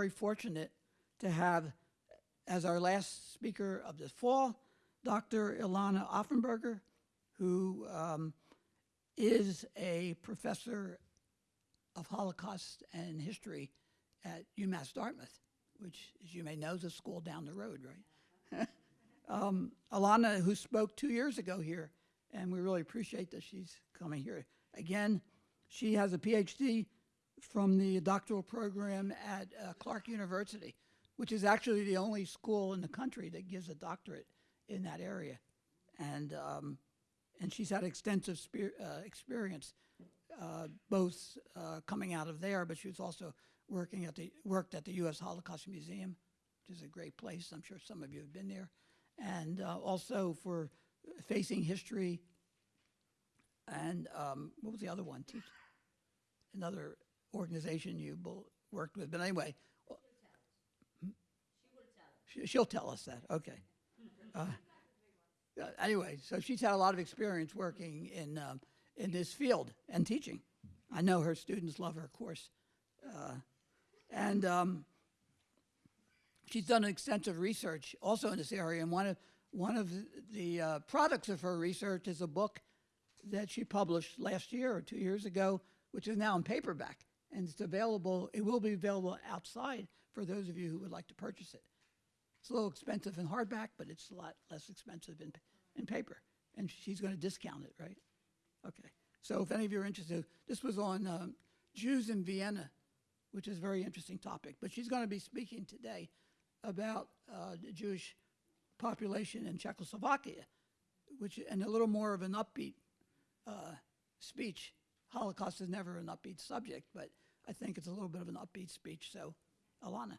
very fortunate to have as our last speaker of this fall, Dr. Ilana Offenberger, who um, is a professor of Holocaust and history at UMass Dartmouth, which, as you may know, is a school down the road, right? um, who spoke two years ago here, and we really appreciate that she's coming here again. She has a PhD from the doctoral program at uh, Clark University, which is actually the only school in the country that gives a doctorate in that area. And, um, and she's had extensive uh, experience, uh, both uh, coming out of there, but she was also working at the, worked at the U.S. Holocaust Museum, which is a great place. I'm sure some of you have been there. And uh, also for Facing History and um, what was the other one? Teach, another organization you worked with. But anyway, she'll tell us that. Okay. Uh, uh, anyway, so she's had a lot of experience working in um, in this field and teaching. I know her students love her course, uh, and um, she's done extensive research also in this area. And one of one of the uh, products of her research is a book that she published last year or two years ago, which is now in paperback. And it's available, it will be available outside for those of you who would like to purchase it. It's a little expensive in hardback, but it's a lot less expensive in, in paper. And she's going to discount it, right? Okay. So if any of you are interested, this was on um, Jews in Vienna, which is a very interesting topic. But she's going to be speaking today about uh, the Jewish population in Czechoslovakia, which and a little more of an upbeat uh, speech. Holocaust is never an upbeat subject, but I think it's a little bit of an upbeat speech. So, Alana.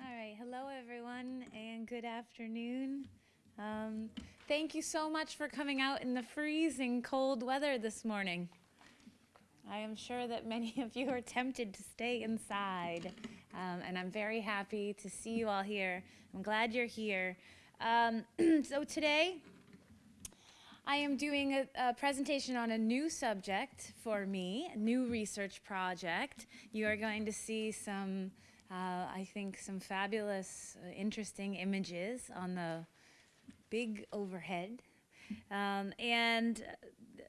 All right, hello everyone, and good afternoon. Um, thank you so much for coming out in the freezing cold weather this morning. I am sure that many of you are tempted to stay inside, um, and I'm very happy to see you all here. I'm glad you're here. Um, so today, I am doing a, a, presentation on a new subject for me, a new research project. You are going to see some, uh, I think, some fabulous, uh, interesting images on the big overhead. Um, and uh,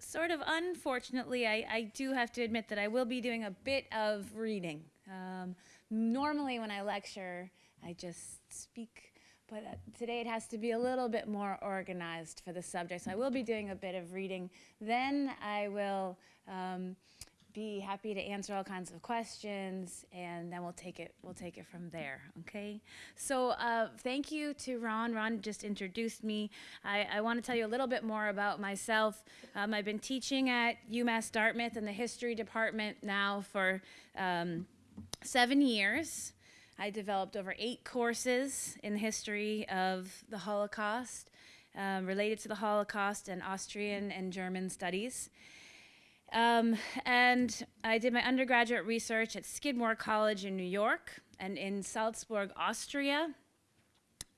sort of unfortunately, I, I, do have to admit that I will be doing a bit of reading. Um, normally when I lecture, I just speak but uh, today it has to be a little bit more organized for the subject. So I will be doing a bit of reading. Then I will um, be happy to answer all kinds of questions, and then we'll take it we'll take it from there. Okay. So uh, thank you to Ron. Ron just introduced me. I, I want to tell you a little bit more about myself. Um, I've been teaching at UMass Dartmouth in the history department now for um, seven years. I developed over eight courses in the history of the Holocaust, um, related to the Holocaust and Austrian and German studies. Um, and I did my undergraduate research at Skidmore College in New York and in Salzburg, Austria.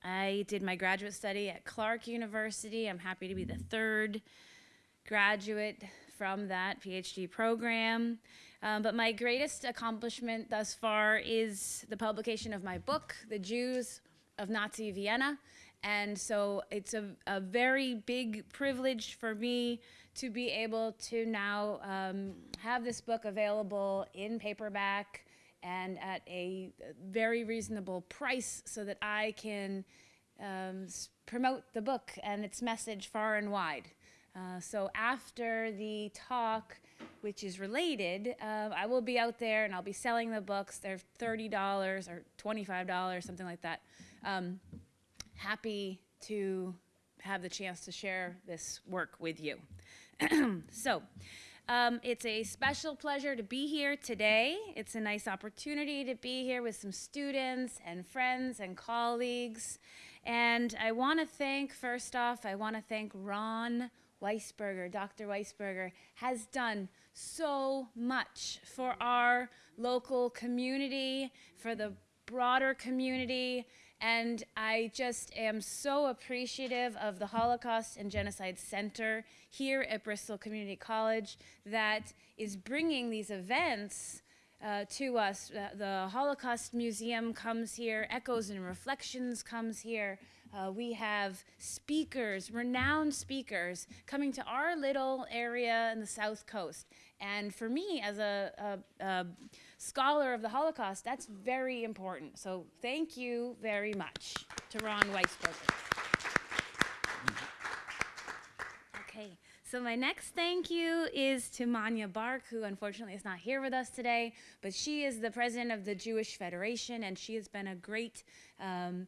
I did my graduate study at Clark University. I'm happy to be the third graduate from that PhD program. Um, but my greatest accomplishment thus far is the publication of my book, The Jews of Nazi Vienna. And so it's a, a very big privilege for me to be able to now um, have this book available in paperback and at a very reasonable price so that I can um, promote the book and its message far and wide. Uh, so after the talk, which is related, uh, I will be out there and I'll be selling the books. They're $30 or $25, something like that. Um, happy to have the chance to share this work with you. so, um, it's a special pleasure to be here today. It's a nice opportunity to be here with some students and friends and colleagues. And I want to thank, first off, I want to thank Ron Weisberger, Dr. Weisberger, has done so much for our local community, for the broader community, And I just am so appreciative of the Holocaust and Genocide Center here at Bristol Community College that is bringing these events uh, to us. Uh, the Holocaust Museum comes here, Echoes and Reflections comes here. Uh, we have speakers, renowned speakers, coming to our little area in the South Coast. And for me, as a, a, a scholar of the Holocaust, that's very important. So thank you very much to Ron Weisberger. Okay, so my next thank you is to Manya Bark, who unfortunately is not here with us today, but she is the president of the Jewish Federation, and she has been a great um,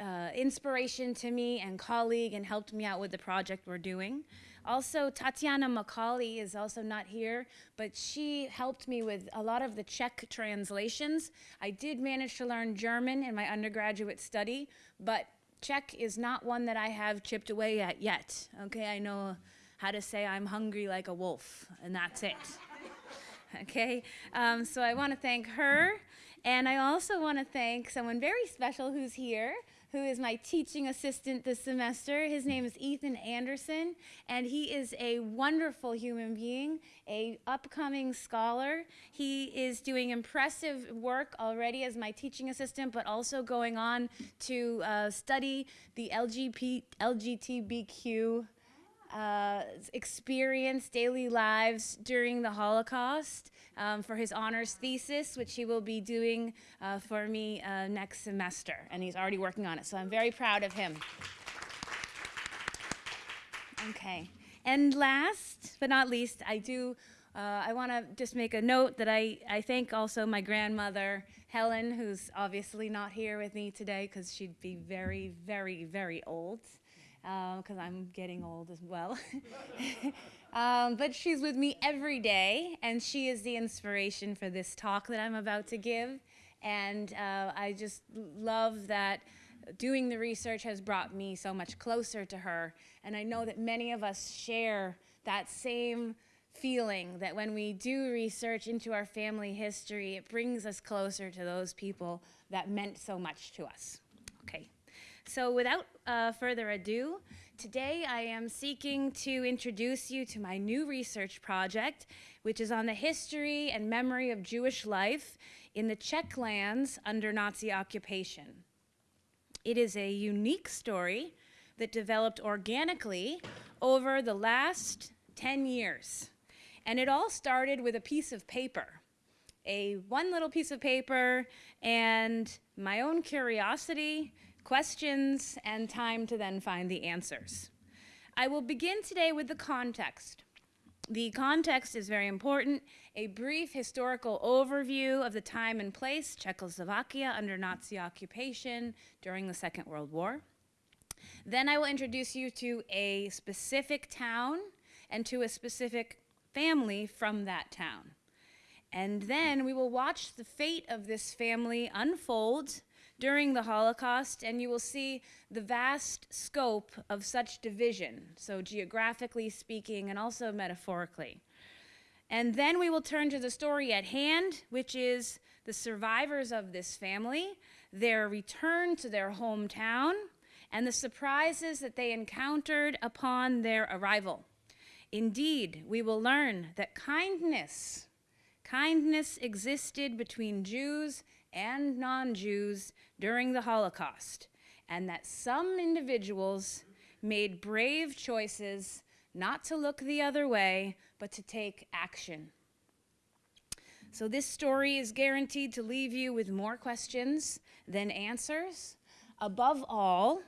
uh, inspiration to me and colleague and helped me out with the project we're doing. Also, Tatiana Macaulay is also not here, but she helped me with a lot of the Czech translations. I did manage to learn German in my undergraduate study, but Czech is not one that I have chipped away at yet. Okay, I know how to say I'm hungry like a wolf, and that's it. okay, um, so I want to thank her, and I also want to thank someone very special who's here who is my teaching assistant this semester. His name is Ethan Anderson, and he is a wonderful human being, a upcoming scholar. He is doing impressive work already as my teaching assistant, but also going on to uh, study the LGP, LGBTQ uh, experience daily lives during the Holocaust um, for his honors thesis, which he will be doing uh, for me uh, next semester. And he's already working on it, so I'm very proud of him. Okay. And last but not least, I do. Uh, I want to just make a note that I, I thank also my grandmother, Helen, who's obviously not here with me today because she'd be very, very, very old because um, I'm getting old as well. um, but she's with me every day, and she is the inspiration for this talk that I'm about to give. And uh, I just love that doing the research has brought me so much closer to her. And I know that many of us share that same feeling that when we do research into our family history, it brings us closer to those people that meant so much to us. Okay. So without uh, further ado, today I am seeking to introduce you to my new research project, which is on the history and memory of Jewish life in the Czech lands under Nazi occupation. It is a unique story that developed organically over the last 10 years. And it all started with a piece of paper, a one little piece of paper and my own curiosity questions, and time to then find the answers. I will begin today with the context. The context is very important. A brief historical overview of the time and place, Czechoslovakia under Nazi occupation during the Second World War. Then I will introduce you to a specific town and to a specific family from that town. And then we will watch the fate of this family unfold during the Holocaust, and you will see the vast scope of such division, so geographically speaking and also metaphorically. And then we will turn to the story at hand, which is the survivors of this family, their return to their hometown, and the surprises that they encountered upon their arrival. Indeed, we will learn that kindness, kindness existed between Jews and non-Jews during the Holocaust, and that some individuals made brave choices not to look the other way, but to take action. So this story is guaranteed to leave you with more questions than answers. Above all,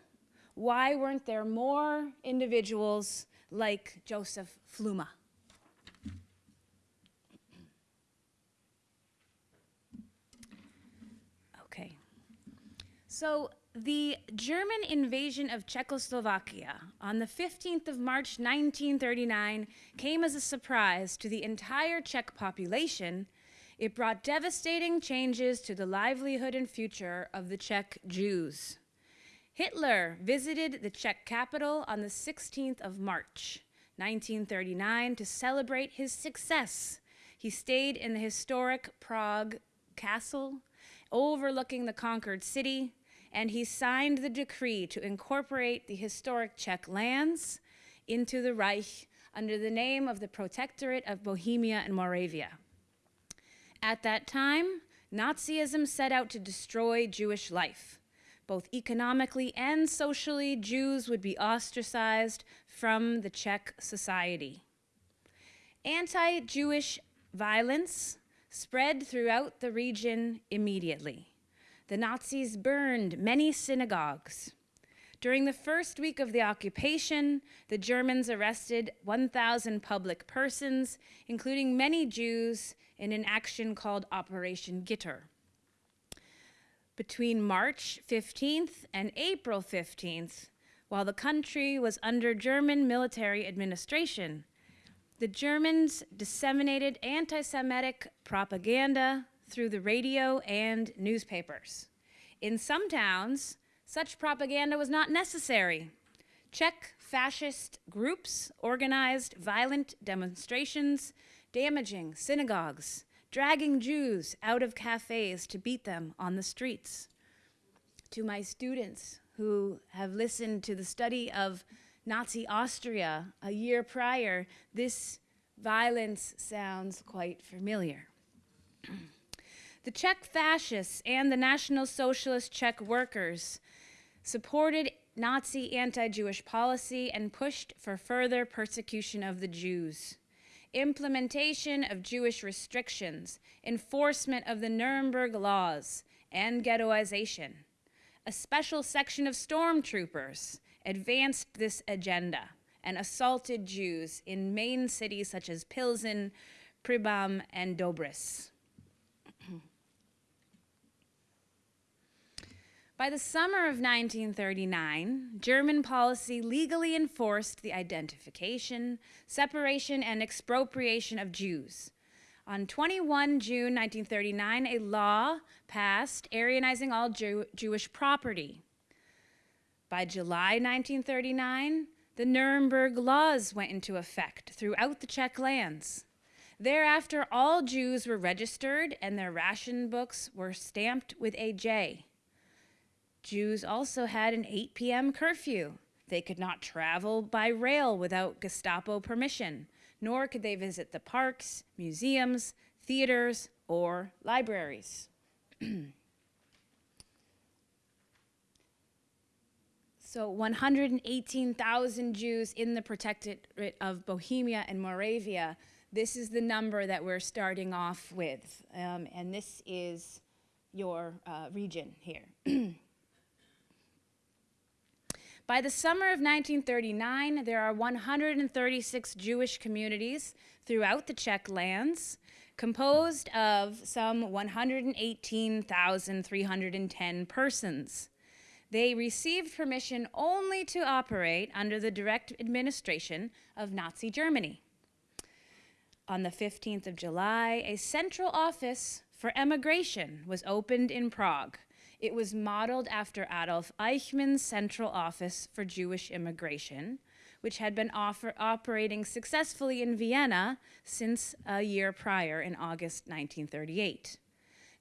why weren't there more individuals like Joseph Fluma? So the German invasion of Czechoslovakia on the 15th of March 1939 came as a surprise to the entire Czech population. It brought devastating changes to the livelihood and future of the Czech Jews. Hitler visited the Czech capital on the 16th of March 1939 to celebrate his success. He stayed in the historic Prague castle overlooking the conquered city and he signed the decree to incorporate the historic Czech lands into the Reich under the name of the Protectorate of Bohemia and Moravia. At that time, Nazism set out to destroy Jewish life. Both economically and socially, Jews would be ostracized from the Czech society. Anti Jewish violence spread throughout the region immediately. The Nazis burned many synagogues. During the first week of the occupation, the Germans arrested 1,000 public persons, including many Jews, in an action called Operation Gitter. Between March 15th and April 15th, while the country was under German military administration, the Germans disseminated anti Semitic propaganda through the radio and newspapers. In some towns, such propaganda was not necessary. Czech fascist groups organized violent demonstrations, damaging synagogues, dragging Jews out of cafes to beat them on the streets. To my students who have listened to the study of Nazi Austria a year prior, this violence sounds quite familiar. the Czech fascists and the National Socialist Czech workers supported Nazi anti Jewish policy and pushed for further persecution of the Jews. Implementation of Jewish restrictions, enforcement of the Nuremberg laws, and ghettoization. A special section of stormtroopers advanced this agenda and assaulted Jews in main cities such as Pilsen, Pribam, and Dobris. By the summer of 1939, German policy legally enforced the identification, separation, and expropriation of Jews. On 21 June 1939, a law passed Aryanizing all Jew- Jewish property. By July 1939, the Nuremberg laws went into effect throughout the Czech lands. Thereafter, all Jews were registered and their ration books were stamped with a J. Jews also had an 8 p.m. curfew. They could not travel by rail without Gestapo permission, nor could they visit the parks, museums, theaters, or libraries. so 118,000 Jews in the protectorate of Bohemia and Moravia. This is the number that we're starting off with, um, and this is your uh, region here. By the summer of 1939, there are 136 Jewish communities throughout the Czech lands, composed of some 118,310 persons. They received permission only to operate under the direct administration of Nazi Germany. On the 15th of July, a central office for emigration was opened in Prague it was modeled after Adolf Eichmann's Central Office for Jewish Immigration, which had been operating successfully in Vienna since a year prior in August 1938.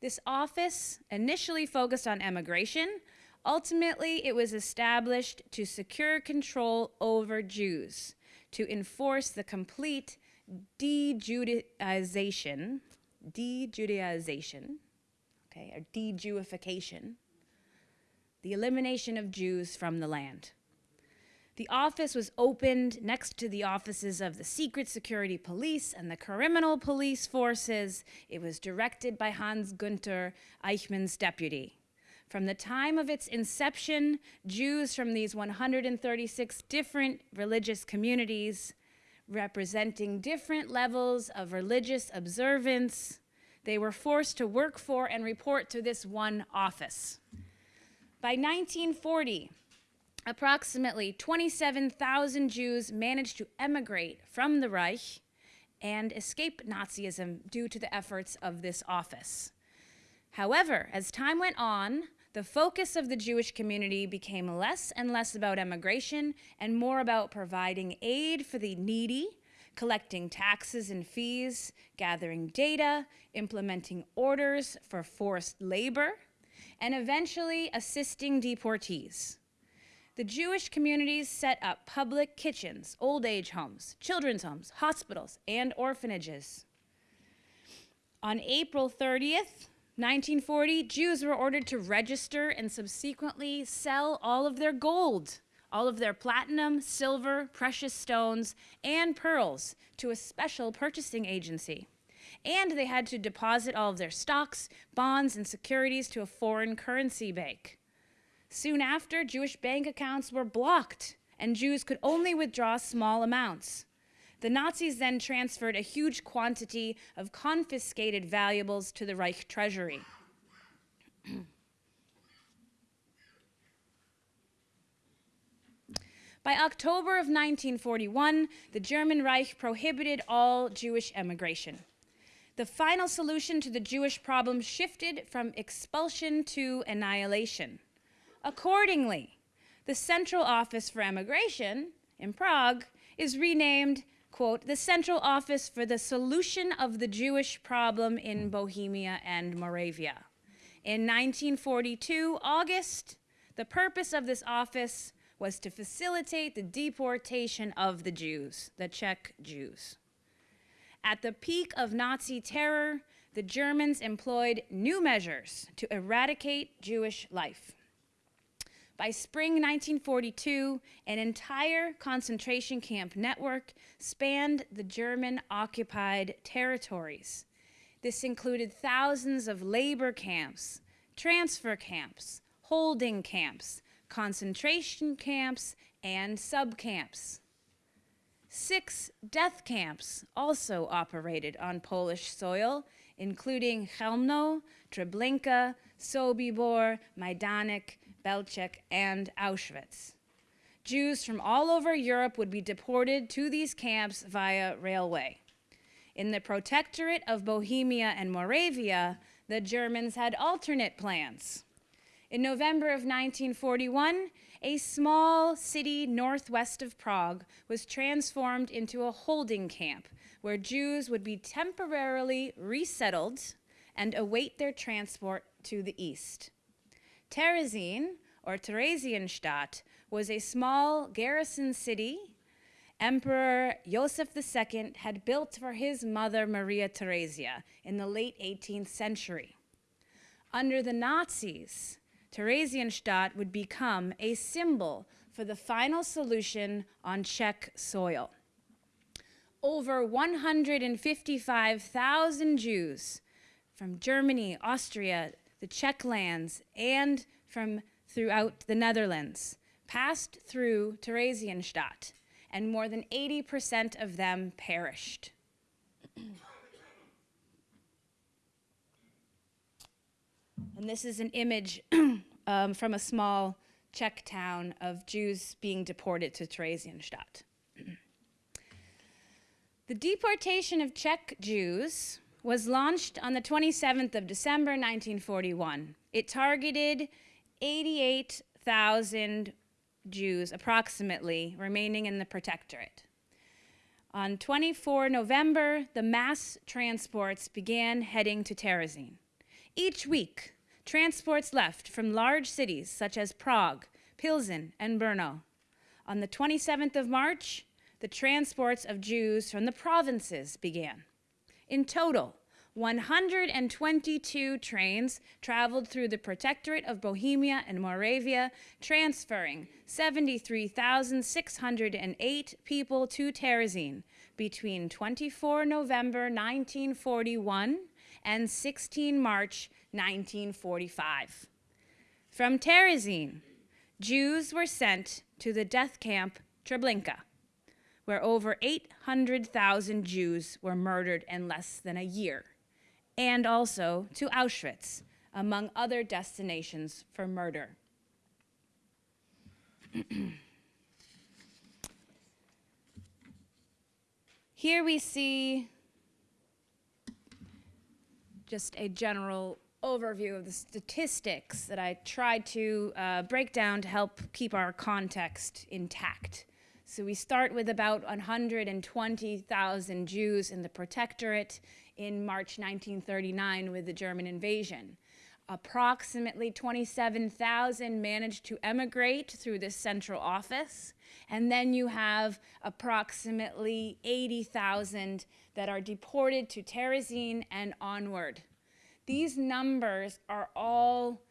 This office initially focused on emigration. Ultimately, it was established to secure control over Jews, to enforce the complete de-Judaization, de-Judaization okay, or de-Jewification, the elimination of Jews from the land. The office was opened next to the offices of the Secret Security Police and the Criminal Police Forces. It was directed by Hans Gunther, Eichmann's deputy. From the time of its inception, Jews from these 136 different religious communities, representing different levels of religious observance, they were forced to work for and report to this one office. By 1940, approximately 27,000 Jews managed to emigrate from the Reich and escape Nazism due to the efforts of this office. However, as time went on, the focus of the Jewish community became less and less about emigration and more about providing aid for the needy collecting taxes and fees, gathering data, implementing orders for forced labor, and eventually assisting deportees. The Jewish communities set up public kitchens, old age homes, children's homes, hospitals, and orphanages. On April 30th, 1940, Jews were ordered to register and subsequently sell all of their gold, all of their platinum, silver, precious stones, and pearls to a special purchasing agency. And they had to deposit all of their stocks, bonds, and securities to a foreign currency bank. Soon after, Jewish bank accounts were blocked, and Jews could only withdraw small amounts. The Nazis then transferred a huge quantity of confiscated valuables to the Reich treasury. By October of 1941, the German Reich prohibited all Jewish emigration. The final solution to the Jewish problem shifted from expulsion to annihilation. Accordingly, the Central Office for Emigration in Prague is renamed, quote, the Central Office for the Solution of the Jewish Problem in Bohemia and Moravia. In 1942, August, the purpose of this office was to facilitate the deportation of the Jews, the Czech Jews. At the peak of Nazi terror, the Germans employed new measures to eradicate Jewish life. By spring 1942, an entire concentration camp network spanned the German occupied territories. This included thousands of labor camps, transfer camps, holding camps, concentration camps, and subcamps. Six death camps also operated on Polish soil, including Chełmno, Treblinka, Sobibor, Majdanek, Belzec, and Auschwitz. Jews from all over Europe would be deported to these camps via railway. In the Protectorate of Bohemia and Moravia, the Germans had alternate plans. In November of 1941, a small city northwest of Prague was transformed into a holding camp where Jews would be temporarily resettled and await their transport to the east. Terezin, or Theresienstadt, was a small garrison city Emperor Joseph II had built for his mother Maria Theresia in the late 18th century. Under the Nazis, Theresienstadt would become a symbol for the final solution on Czech soil. Over 155,000 Jews from Germany, Austria, the Czech lands, and from throughout the Netherlands passed through Theresienstadt, and more than 80% of them perished. And this is an image um, from a small Czech town of Jews being deported to Theresienstadt. the deportation of Czech Jews was launched on the 27th of December 1941. It targeted 88,000 Jews, approximately, remaining in the protectorate. On 24 November, the mass transports began heading to Terezin. Each week, transports left from large cities such as Prague, Pilsen, and Brno. On the 27th of March, the transports of Jews from the provinces began. In total, 122 trains traveled through the Protectorate of Bohemia and Moravia, transferring 73,608 people to Terezin between 24 November 1941 and 16 March 1945. From Terezin, Jews were sent to the death camp Treblinka, where over 800,000 Jews were murdered in less than a year and also to Auschwitz, among other destinations for murder. Here we see just a general overview of the statistics that I tried to uh, break down to help keep our context intact. So we start with about 120,000 Jews in the Protectorate in March 1939 with the German invasion. approximately 27,000 managed to emigrate through this central office. And then you have approximately 80,000 that are deported to Terezin and onward. These numbers are all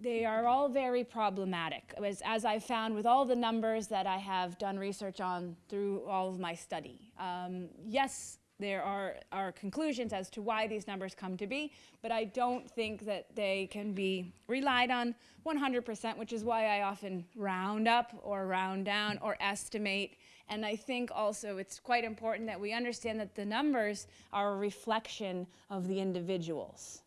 they are all very problematic, as, as I found with all the numbers that I have done research on through all of my study. Um, yes, there are, are conclusions as to why these numbers come to be, but I don't think that they can be relied on 100%, which is why I often round up or round down or estimate. And I think also it's quite important that we understand that the numbers are a reflection of the individuals.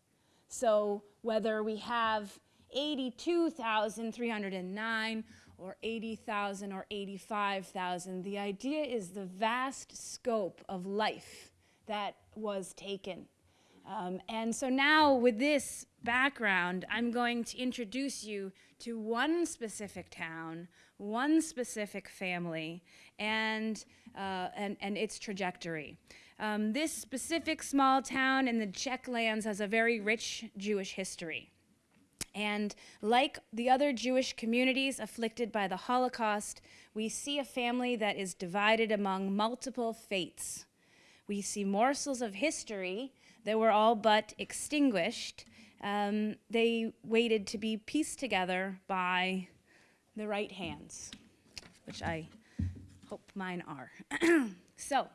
So whether we have 82,309 or 80,000 or 85,000. The idea is the vast scope of life that was taken. Um, and so now with this background, I'm going to introduce you to one specific town, one specific family, and, uh, and, and its trajectory. Um, this specific small town in the Czech lands has a very rich Jewish history. And like the other Jewish communities afflicted by the Holocaust, we see a family that is divided among multiple fates. We see morsels of history that were all but extinguished. Um, they waited to be pieced together by the right hands, which I hope mine are. so,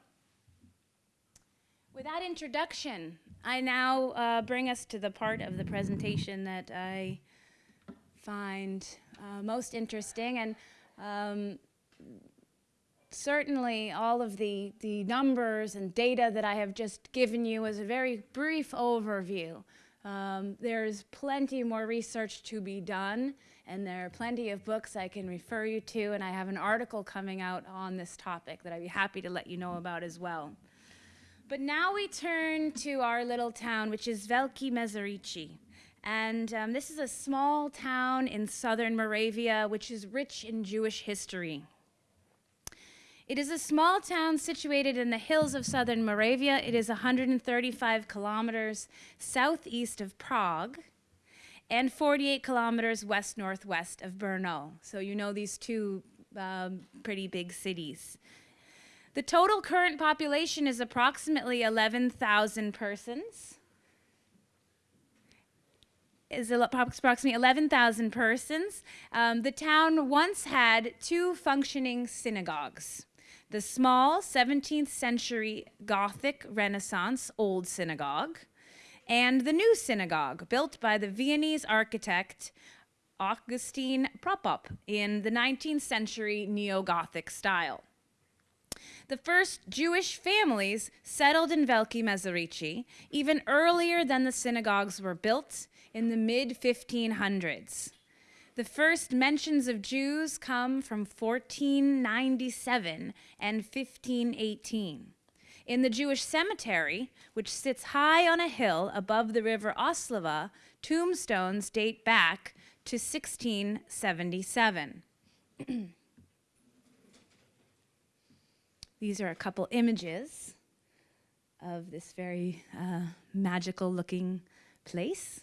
with that introduction, I now uh, bring us to the part of the presentation that I find uh, most interesting. And um, certainly all of the, the numbers and data that I have just given you is a very brief overview. Um, there's plenty more research to be done, and there are plenty of books I can refer you to, and I have an article coming out on this topic that I'd be happy to let you know about as well. But now we turn to our little town, which is Velké Meziříčí. And um, this is a small town in southern Moravia, which is rich in Jewish history. It is a small town situated in the hills of southern Moravia. It is 135 kilometers southeast of Prague and 48 kilometers west northwest of Brno. So you know these two um, pretty big cities. The total current population is approximately 11,000 persons. Is approximately 11,000 persons. Um, the town once had two functioning synagogues. The small 17th century Gothic Renaissance Old Synagogue, and the new synagogue built by the Viennese architect Augustin Prokop in the 19th century Neo Gothic style. The first Jewish families settled in Velké Meziříčí even earlier than the synagogues were built in the mid 1500s. The first mentions of Jews come from 1497 and 1518. In the Jewish cemetery, which sits high on a hill above the river Oslava, tombstones date back to 1677. These are a couple images of this very uh, magical looking place.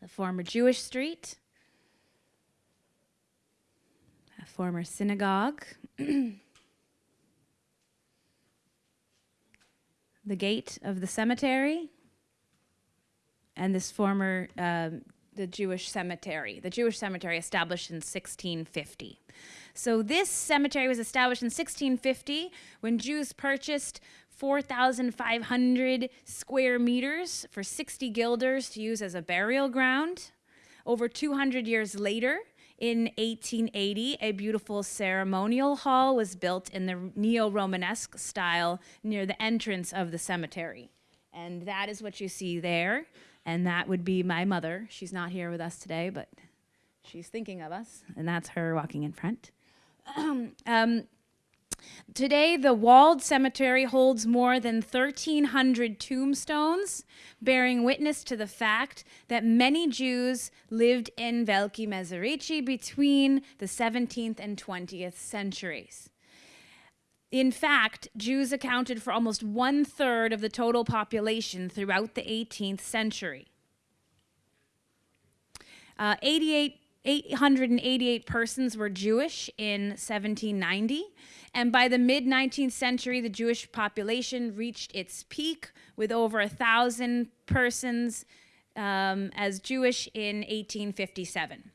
The former Jewish street, a former synagogue, the gate of the cemetery, and this former um, the Jewish cemetery, the Jewish cemetery established in 1650. So this cemetery was established in 1650 when Jews purchased 4,500 square meters for 60 guilders to use as a burial ground. Over 200 years later, in 1880, a beautiful ceremonial hall was built in the neo-Romanesque style near the entrance of the cemetery. And that is what you see there and that would be my mother. She's not here with us today, but she's thinking of us, and that's her walking in front. um, today, the walled cemetery holds more than 1,300 tombstones, bearing witness to the fact that many Jews lived in Velké Meziříčí between the 17th and 20th centuries. in fact, Jews accounted for almost one third of the total population throughout the 18th century. Uh, 88, 888 persons were Jewish in 1790, and by the mid 19th century, the Jewish population reached its peak with over a thousand persons um, as Jewish in 1857.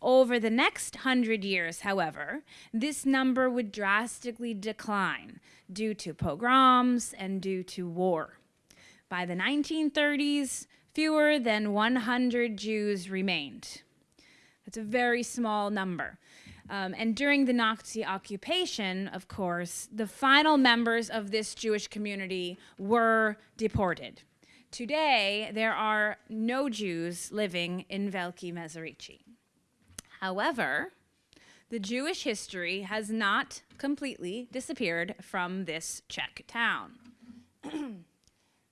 Over the next hundred years, however, this number would drastically decline due to pogroms and due to war. By the 1930s, fewer than 100 Jews remained. That's a very small number. Um, and during the Nazi occupation, of course, the final members of this Jewish community were deported. Today, there are no Jews living in Veliki Mezerici. However, the Jewish history has not completely disappeared from this Czech town.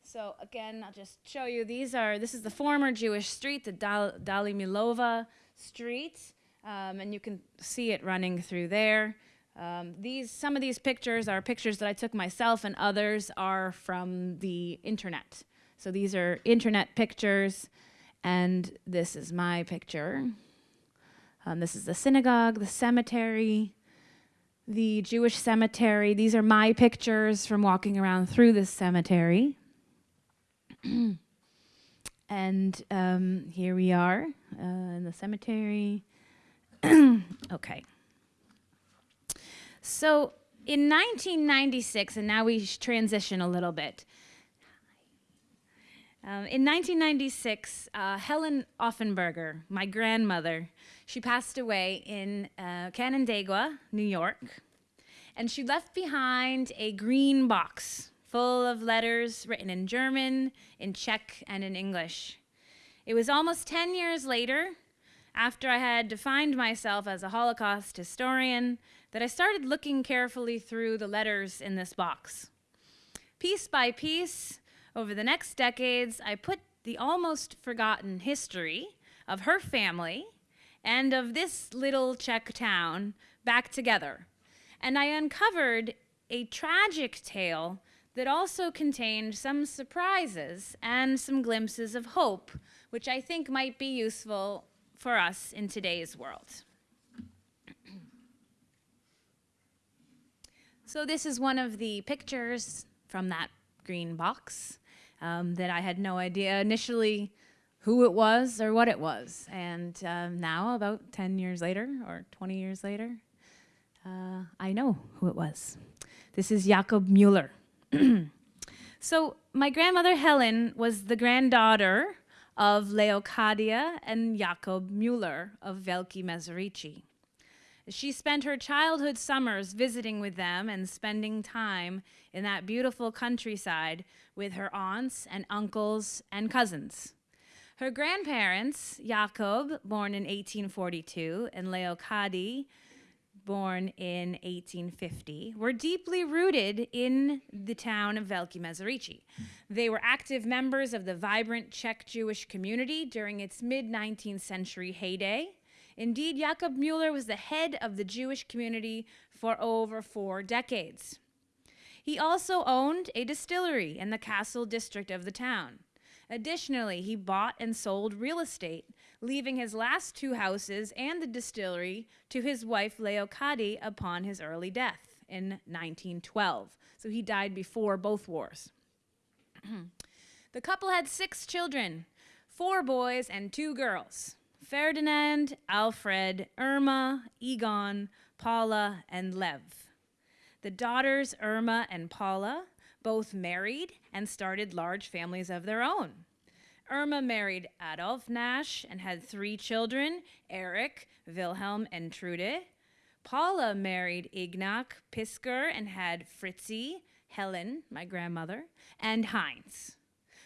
so again, I'll just show you, these are, this is the former Jewish street, the Dal Dalimilova Street, um, and you can see it running through there. Um, these, some of these pictures are pictures that I took myself and others are from the internet. So these are internet pictures and this is my picture. Um, this is the synagogue, the cemetery, the Jewish cemetery. These are my pictures from walking around through this cemetery. and um, here we are uh, in the cemetery. okay. So in 1996, and now we transition a little bit. Um, in 1996, uh, Helen Offenberger, my grandmother, she passed away in uh, Canandaigua, New York, and she left behind a green box full of letters written in German, in Czech, and in English. It was almost 10 years later, after I had defined myself as a Holocaust historian, that I started looking carefully through the letters in this box. Piece by piece, over the next decades, I put the almost forgotten history of her family and of this little Czech town back together. And I uncovered a tragic tale that also contained some surprises and some glimpses of hope, which I think might be useful for us in today's world. so this is one of the pictures from that green box um, that I had no idea initially who it was or what it was. And um, now, about 10 years later or 20 years later, uh, I know who it was. This is Jakob Mueller. so my grandmother Helen was the granddaughter of Leocadia and Jakob Mueller of Veliki Mezerici. She spent her childhood summers visiting with them and spending time in that beautiful countryside with her aunts and uncles and cousins. Her grandparents, Jakob, born in 1842, and Leocadi, born in 1850, were deeply rooted in the town of Veliki Mezerici. They were active members of the vibrant Czech Jewish community during its mid 19th century heyday. Indeed, Jakob Mueller was the head of the Jewish community for over four decades. He also owned a distillery in the Castle district of the town. Additionally, he bought and sold real estate, leaving his last two houses and the distillery to his wife Leocadi upon his early death in 1912. So he died before both wars. the couple had six children, four boys and two girls. Ferdinand, Alfred, Irma, Egon, Paula, and Lev. The daughters, Irma and Paula, both married and started large families of their own. Irma married Adolf Nash and had three children, Eric, Wilhelm, and Trude. Paula married Ignaz Pisker and had Fritzi, Helen, my grandmother, and Heinz.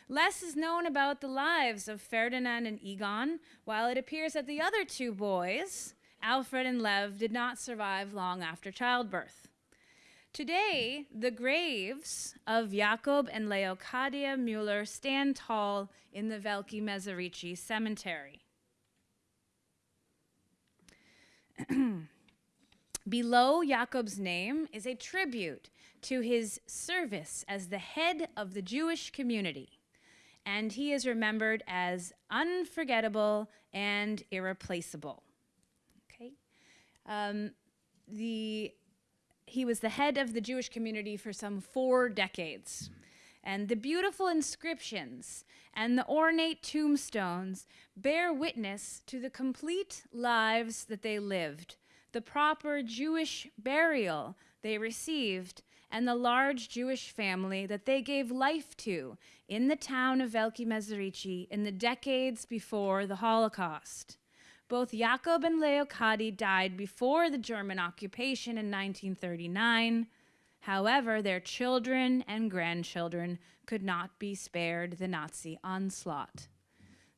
Less is known about the lives of Ferdinand and Egon, while it appears that the other two boys, Alfred and Lev, did not survive long after childbirth. Today, the graves of Jakob and Leocadia Mueller stand tall in the Veliki Mezerici cemetery. Below Jacob's name is a tribute to his service as the head of the Jewish community, and he is remembered as unforgettable and irreplaceable. Okay, um, the he was the head of the Jewish community for some four decades. And the beautiful inscriptions and the ornate tombstones bear witness to the complete lives that they lived, the proper Jewish burial they received, and the large Jewish family that they gave life to in the town of Veliki Mezerici in the decades before the Holocaust. Both Jakob and Leocadi died before the German occupation in 1939. However, their children and grandchildren could not be spared the Nazi onslaught.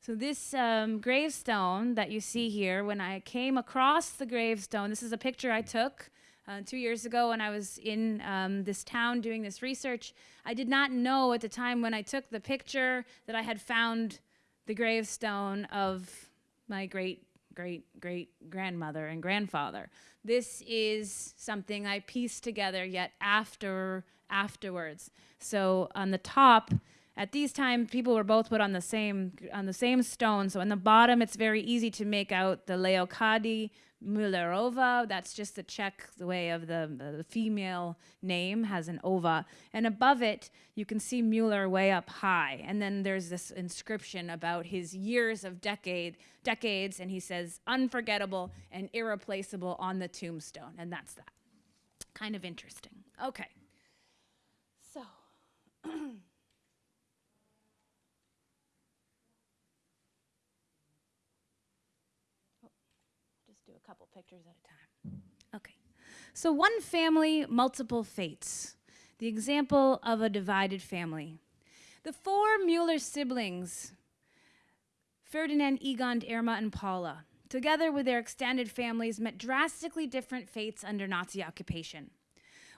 So, this um, gravestone that you see here, when I came across the gravestone, this is a picture I took uh, two years ago when I was in um, this town doing this research. I did not know at the time when I took the picture that I had found the gravestone of my great great great grandmother and grandfather. This is something I pieced together yet after afterwards. So on the top, at these times, people were both put on the same on the same stone. So on the bottom, it's very easy to make out the Leokadi Mullerova. That's just the Czech the way of the, the female name has an ova. And above it, you can see Mueller way up high. And then there's this inscription about his years of decade decades, and he says unforgettable and irreplaceable on the tombstone. And that's that. Kind of interesting. Okay. So just do a couple pictures at a time. Okay. So, one family, multiple fates. The example of a divided family. The four Mueller siblings, Ferdinand, Egon, Irma, and Paula, together with their extended families, met drastically different fates under Nazi occupation.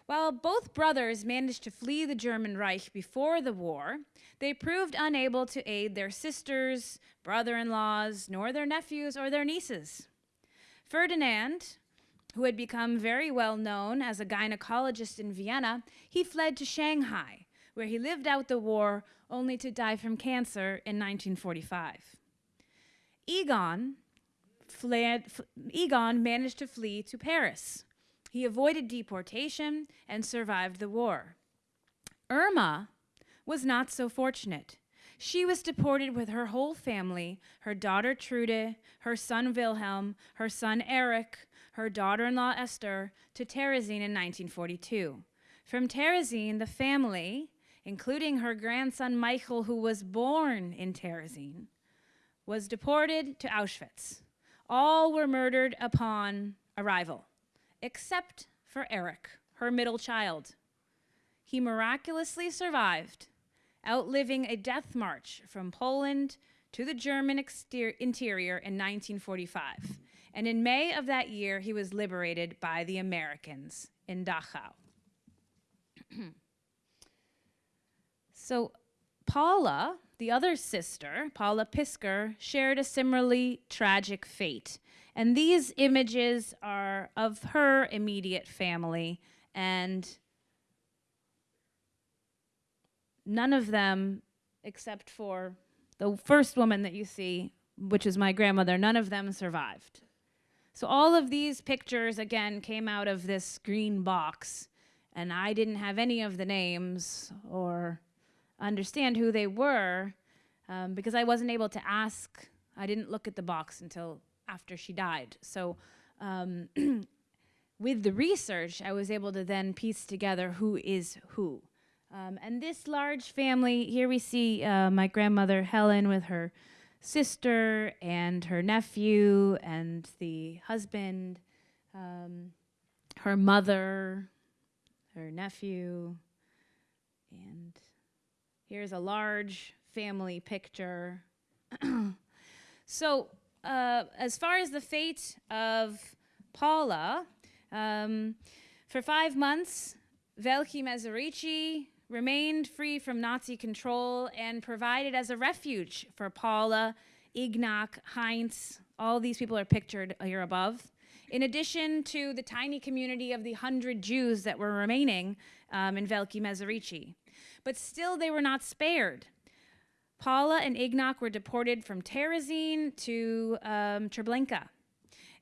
While both brothers managed to flee the German Reich before the war, they proved unable to aid their sisters, brother in laws, nor their nephews or their nieces. Ferdinand, who had become very well known as a gynecologist in Vienna, he fled to Shanghai, where he lived out the war only to die from cancer in 1945. Egon, fled, Egon managed to flee to Paris. He avoided deportation and survived the war. Irma was not so fortunate. She was deported with her whole family her daughter Trude, her son Wilhelm, her son Erich, her daughter in law Esther to Terezin in 1942. From Terezin, the family, including her grandson Michael, who was born in Terezin, was deported to Auschwitz. All were murdered upon arrival, except for Erich, her middle child. He miraculously survived, outliving a death march from Poland to the German interior in 1945. And in May of that year, he was liberated by the Americans in Dachau. so, Paula, the other sister, Paula Pisker, shared a similarly tragic fate. And these images are of her immediate family, and none of them, except for the first woman that you see, which is my grandmother, none of them survived. So all of these pictures, again, came out of this green box, and I didn't have any of the names or understand who they were um, because I wasn't able to ask. I didn't look at the box until after she died. So um, with the research, I was able to then piece together who is who. Um, and this large family, here we see uh, my grandmother Helen with her sister and her nephew and the husband, um, her mother, her nephew, and here's a large family picture. so, uh, as far as the fate of Paula, um, for five months, Veliki Mezerici remained free from Nazi control and provided as a refuge for Paula, Ignác, Heinz, all these people are pictured here above, in addition to the tiny community of the hundred Jews that were remaining um, in Veliki Mezerici. But still, they were not spared. Paula and Ignác were deported from Terezin to um, Treblinka.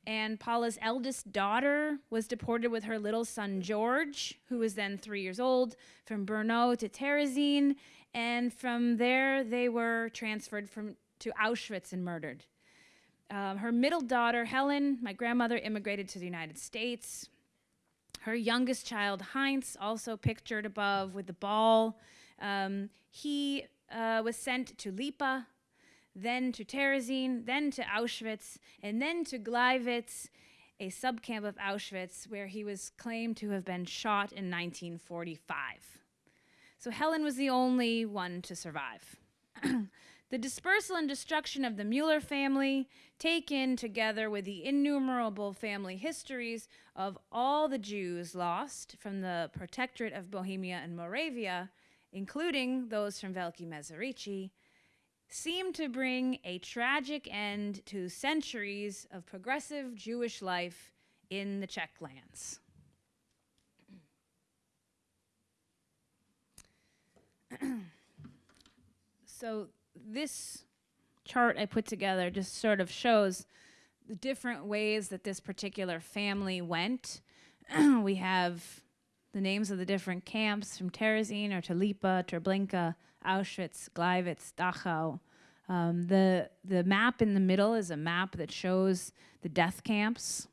And Paula's eldest daughter was deported with her little son George, who was then three years old, from Brno to Terezin. And from there, they were transferred from, to Auschwitz and murdered. Um, her middle daughter, Helen, my grandmother, immigrated to the United States. Her youngest child, Heinz, also pictured above with the ball. Um, he uh, was sent to Lipa, then to Terezin, then to Auschwitz, and then to Gleiwitz, a subcamp of Auschwitz, where he was claimed to have been shot in 1945. So Helen was the only one to survive. the dispersal and destruction of the Mueller family, taken together with the innumerable family histories of all the Jews lost from the Protectorate of Bohemia and Moravia, including those from Veliki Mezerici, seemed to bring a tragic end to centuries of progressive Jewish life in the Czech lands. so this chart I put together just sort of shows the different ways that this particular family went. we have the names of the different camps from Terezin or Lipa, Treblinka, Auschwitz, Gleiwitz, Dachau. Um, the, the map in the middle is a map that shows the death camps.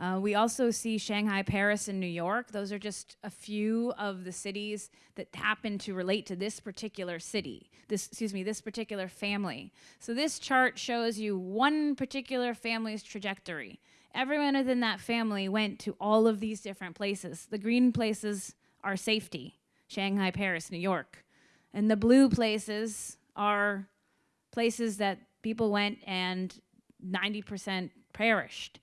Uh, we also see Shanghai, Paris, and New York. Those are just a few of the cities that happen to relate to this particular city, this, excuse me, this particular family. So this chart shows you one particular family's trajectory. Everyone within that family went to all of these different places. The green places are safety, Shanghai, Paris, New York. And the blue places are places that people went and 90% perished.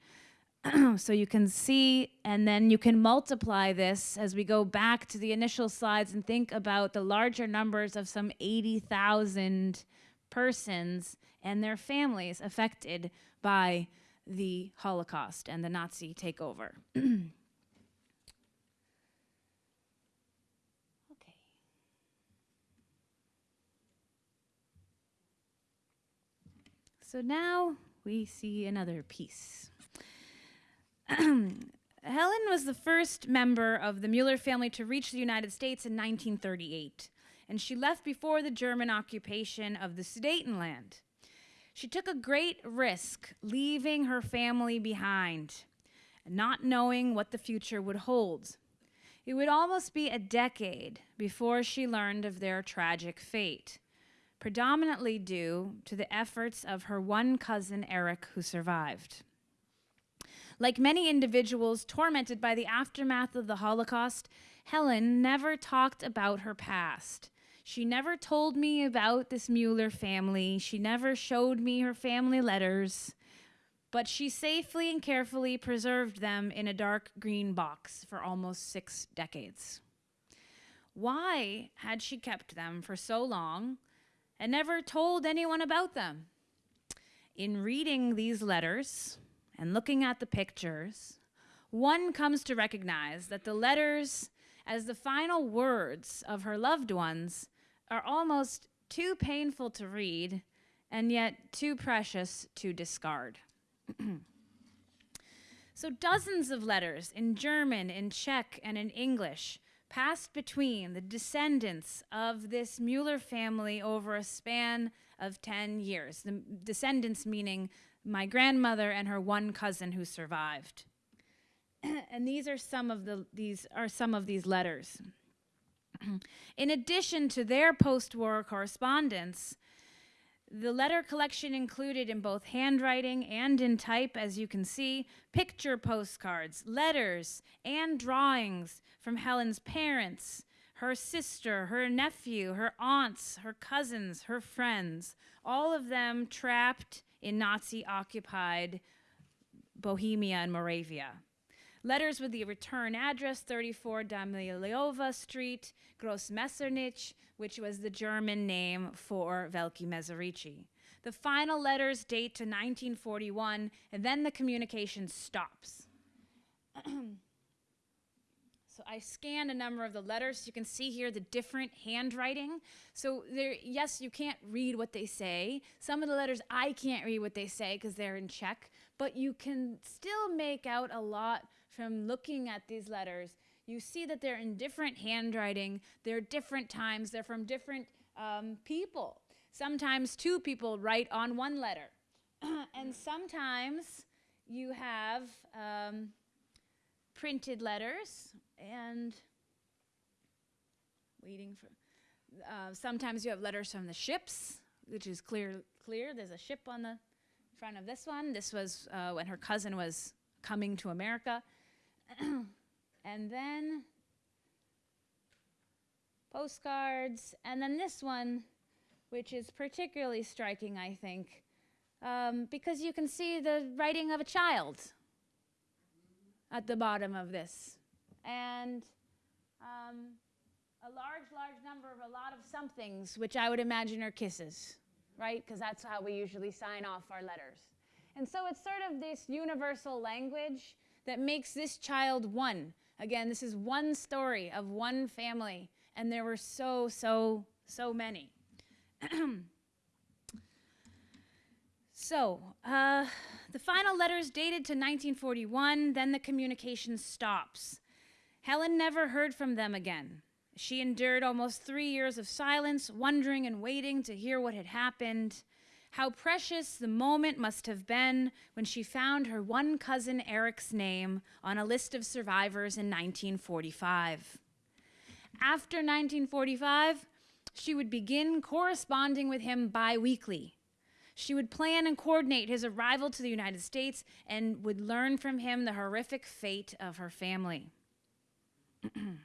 so you can see, and then you can multiply this as we go back to the initial slides and think about the larger numbers of some 80,000 persons and their families affected by the Holocaust and the Nazi takeover. So now we see another piece. Helen was the first member of the Mueller family to reach the United States in 1938, and she left before the German occupation of the Sudetenland. She took a great risk leaving her family behind, not knowing what the future would hold. It would almost be a decade before she learned of their tragic fate, predominantly due to the efforts of her one cousin, Eric, who survived. Like many individuals tormented by the aftermath of the Holocaust, Helen never talked about her past. She never told me about this Mueller family. She never showed me her family letters, but she safely and carefully preserved them in a dark green box for almost six decades. Why had she kept them for so long and never told anyone about them? In reading these letters, and looking at the pictures, one comes to recognize that the letters, as the final words of her loved ones, are almost too painful to read and yet too precious to discard. so, dozens of letters in German, in Czech, and in English passed between the descendants of this Mueller family over a span of 10 years. The descendants meaning my grandmother and her one cousin who survived. and these are some of the these are some of these letters. in addition to their post-war correspondence, the letter collection included in both handwriting and in type, as you can see, picture postcards, letters, and drawings from Helen's parents, her sister, her nephew, her aunts, her cousins, her friends, all of them trapped in Nazi occupied Bohemia and Moravia. Letters with the return address 34 Damileova Street, Grossmeseritsch, which was the German name for Veliki Mezerici. The final letters date to 1941, and then the communication stops. So I scanned a number of the letters. You can see here the different handwriting. So there, yes, you can't read what they say. Some of the letters I can't read what they say because they're in Czech, but you can still make out a lot from looking at these letters. You see that they're in different handwriting. They're different times. They're from different um, people. Sometimes two people write on one letter, and sometimes you have. Um, printed letters and waiting for. Uh, sometimes you have letters from the ships, which is clear. Clear. There's a ship on the front of this one. This was uh, when her cousin was coming to America, and then postcards, and then this one, which is particularly striking, I think, um, because you can see the writing of a child at the bottom of this. And um, a large, large number of a lot of somethings, which I would imagine are kisses, right? Because that's how we usually sign off our letters. And so it's sort of this universal language that makes this child one. Again, this is one story of one family, and there were so, so, so many. So, uh, the final letters dated to 1941, then the communication stops. Helen never heard from them again. She endured almost three years of silence, wondering and waiting to hear what had happened. How precious the moment must have been when she found her one cousin Eric's name on a list of survivors in 1945. After 1945, she would begin corresponding with him bi weekly she would plan and coordinate his arrival to the United States and would learn from him the horrific fate of her family. okay.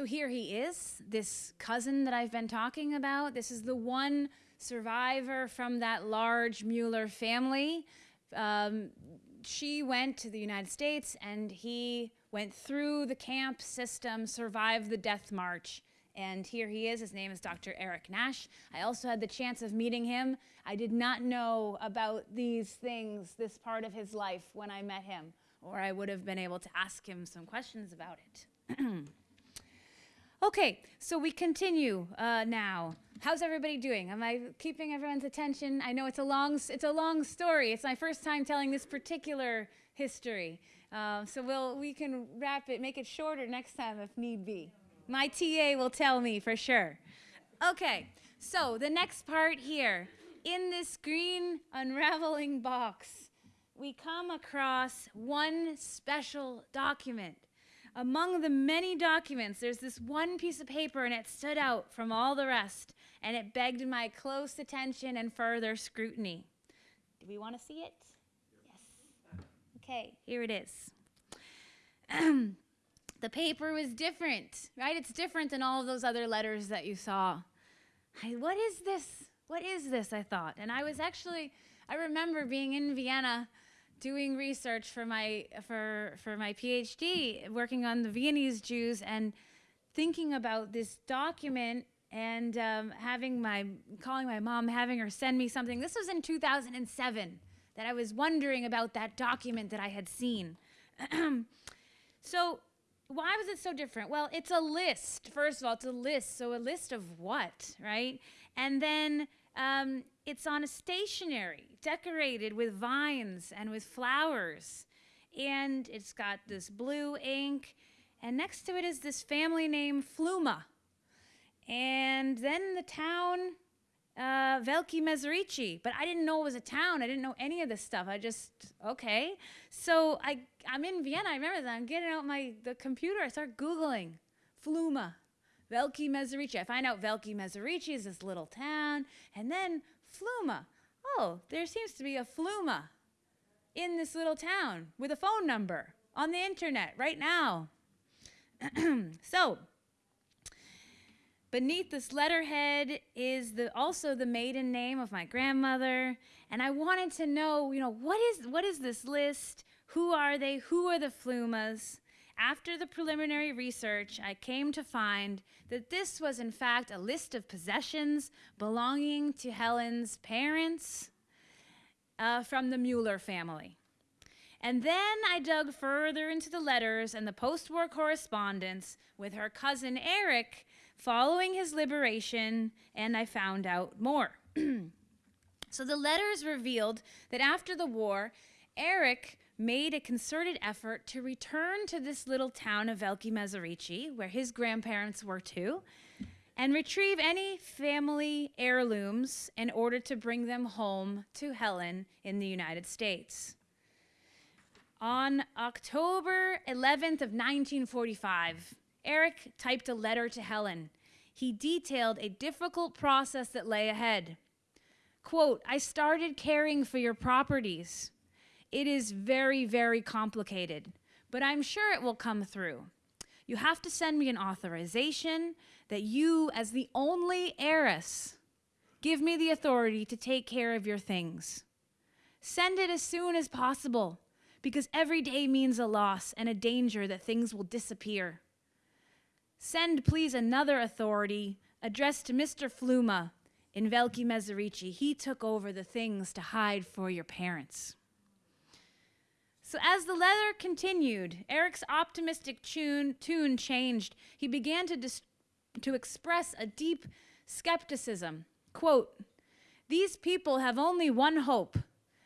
So here he is, this cousin that I've been talking about. This is the one survivor from that large Mueller family. Um, she went to the United States and he went through the camp system, survived the death march. And here he is. His name is Dr. Eric Nash. I also had the chance of meeting him. I did not know about these things, this part of his life, when I met him, or I would have been able to ask him some questions about it. okay, so we continue uh, now. How's everybody doing? Am I keeping everyone's attention? I know it's a long, it's a long story. It's my first time telling this particular history. Um, so we'll, we can wrap it, make it shorter next time if need be. My TA will tell me for sure. Okay, so the next part here. In this green unraveling box, we come across one special document. Among the many documents, there's this one piece of paper and it stood out from all the rest and it begged my close attention and further scrutiny. Do we want to see it? Yes. Okay, here it is. the paper was different, right? It's different than all of those other letters that you saw. I, what is this? What is this? I thought. And I was actually, I remember being in Vienna doing research for my for for my PhD, working on the Viennese Jews and thinking about this document and um, having my calling my mom, having her send me something. This was in 2007 that I was wondering about that document that I had seen. so, why was it so different? Well, it's a list. First of all, it's a list. So, a list of what, right? And then um, it's on a stationery decorated with vines and with flowers. And it's got this blue ink. And next to it is this family name, Fluma. And then the town uh, Veliki Mezerici, but I didn't know it was a town. I didn't know any of this stuff. I just okay. So I I'm in Vienna. I remember that. I'm getting out my the computer. I start googling Fluma, Veliki Mezerici. I find out Veliki Mezerici is this little town, and then Fluma. Oh, there seems to be a Fluma in this little town with a phone number on the internet right now. so Beneath this letterhead is the, also the maiden name of my grandmother, and I wanted to know, you know, what is what is this list? Who are they? Who are the Flumas? After the preliminary research, I came to find that this was, in fact, a list of possessions belonging to Helen's parents uh, from the Mueller family. And then I dug further into the letters and the post war correspondence with her cousin Eric following his liberation, and I found out more. so the letters revealed that after the war, Eric made a concerted effort to return to this little town of Velki Mezerici, where his grandparents were too, and retrieve any family heirlooms in order to bring them home to Helen in the United States. On October 11th of 1945, Eric typed a letter to Helen. He detailed a difficult process that lay ahead. Quote, I started caring for your properties. It is very, very complicated, but I'm sure it will come through. You have to send me an authorization that you, as the only heiress, give me the authority to take care of your things. Send it as soon as possible, because every day means a loss and a danger that things will disappear. Send, please, another authority addressed to Mr. Fluma in Velki Mezerici. He took over the things to hide for your parents. So as the letter continued, Eric's optimistic tune, tune changed. He began to, dis- to express a deep skepticism. Quote, These people have only one hope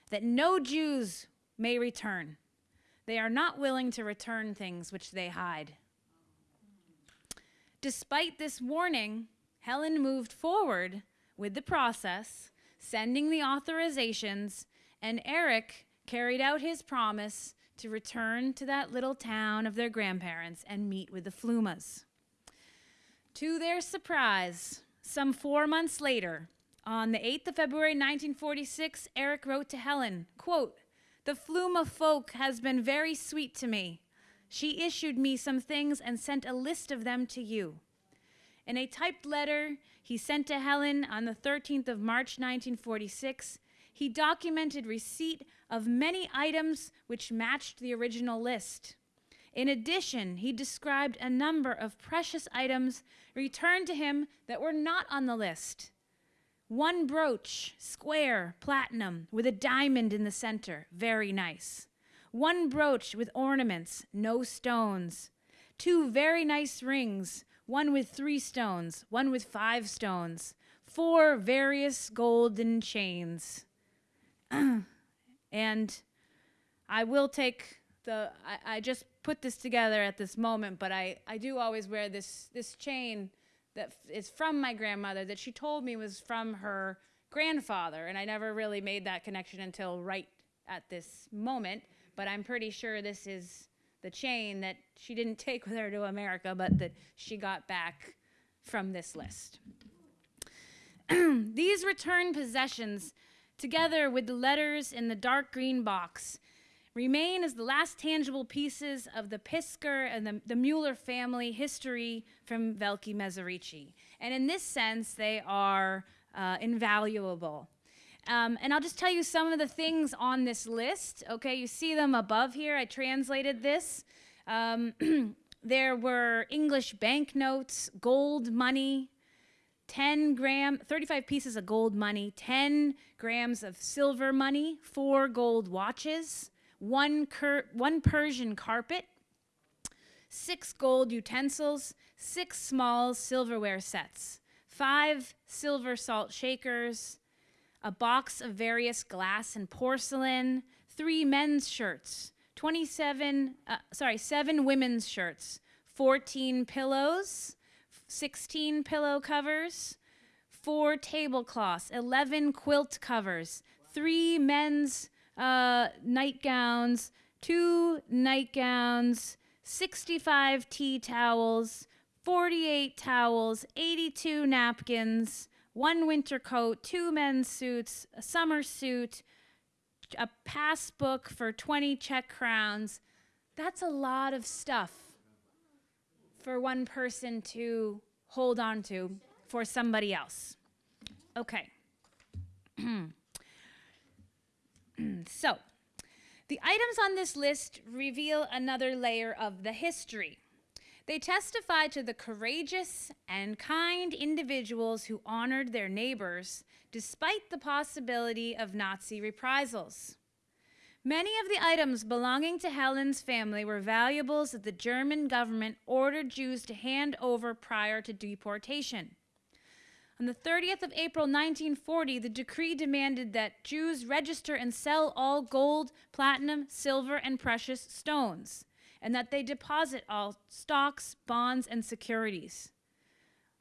that no Jews may return. They are not willing to return things which they hide. Despite this warning, Helen moved forward with the process, sending the authorizations, and Eric carried out his promise to return to that little town of their grandparents and meet with the Flumas. To their surprise, some four months later, on the 8th of February 1946, Eric wrote to Helen, quote, The Fluma folk has been very sweet to me. She issued me some things and sent a list of them to you. In a typed letter he sent to Helen on the 13th of March 1946, he documented receipt of many items which matched the original list. In addition, he described a number of precious items returned to him that were not on the list. One brooch, square, platinum, with a diamond in the center, very nice. One brooch with ornaments, no stones. Two very nice rings, one with three stones, one with five stones. Four various golden chains. and I will take the, I, I, just put this together at this moment, but I, I do always wear this, this chain that is from my grandmother that she told me was from her grandfather. And I never really made that connection until right at this moment. But I'm pretty sure this is the chain that she didn't take with her to America, but that she got back from this list. These returned possessions together with the letters in the dark green box, remain as the last tangible pieces of the Pisker and the, the Mueller family history from Velki Mezerici. And in this sense, they are uh, invaluable. Um, and I'll just tell you some of the things on this list. Okay, you see them above here. I translated this. Um, there were English banknotes, gold money, 10 gram, 35 pieces of gold money, 10 grams of silver money, four gold watches, one, one Persian carpet, six gold utensils, six small silverware sets, five silver salt shakers, a box of various glass and porcelain, three men's shirts, 27, uh, sorry, seven women's shirts, 14 pillows, 16 pillow covers, four tablecloths, 11 quilt covers, three men's uh, nightgowns, two nightgowns, 65 tea towels, 48 towels, 82 napkins, one winter coat, two men's suits, a summer suit, a passbook for 20 Czech crowns. That's a lot of stuff for one person to hold on to for somebody else. Okay. so, The items on this list reveal another layer of the history. They testify to the courageous and kind individuals who honored their neighbors despite the possibility of Nazi reprisals. Many of the items belonging to Helen's family were valuables that the German government ordered Jews to hand over prior to deportation. On the 30th of April 1940, the decree demanded that Jews register and sell all gold, platinum, silver, and precious stones and that they deposit all stocks, bonds, and securities.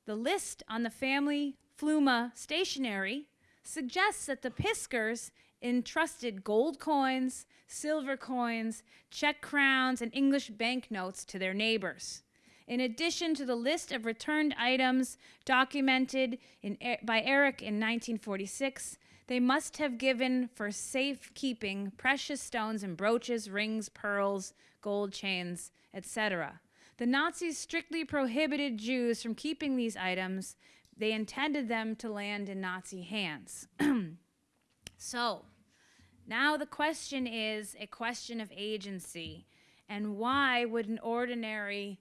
The list on the family Fluma stationery suggests that the Piskers entrusted gold coins, silver coins, Czech crowns, and English banknotes to their neighbors. In addition to the list of returned items documented in, by Eric in 1946, they must have given for safekeeping precious stones and brooches, rings, pearls, gold chains, etc. The Nazis strictly prohibited Jews from keeping these items. They intended them to land in Nazi hands. so, now the question is a question of agency. And why would an ordinary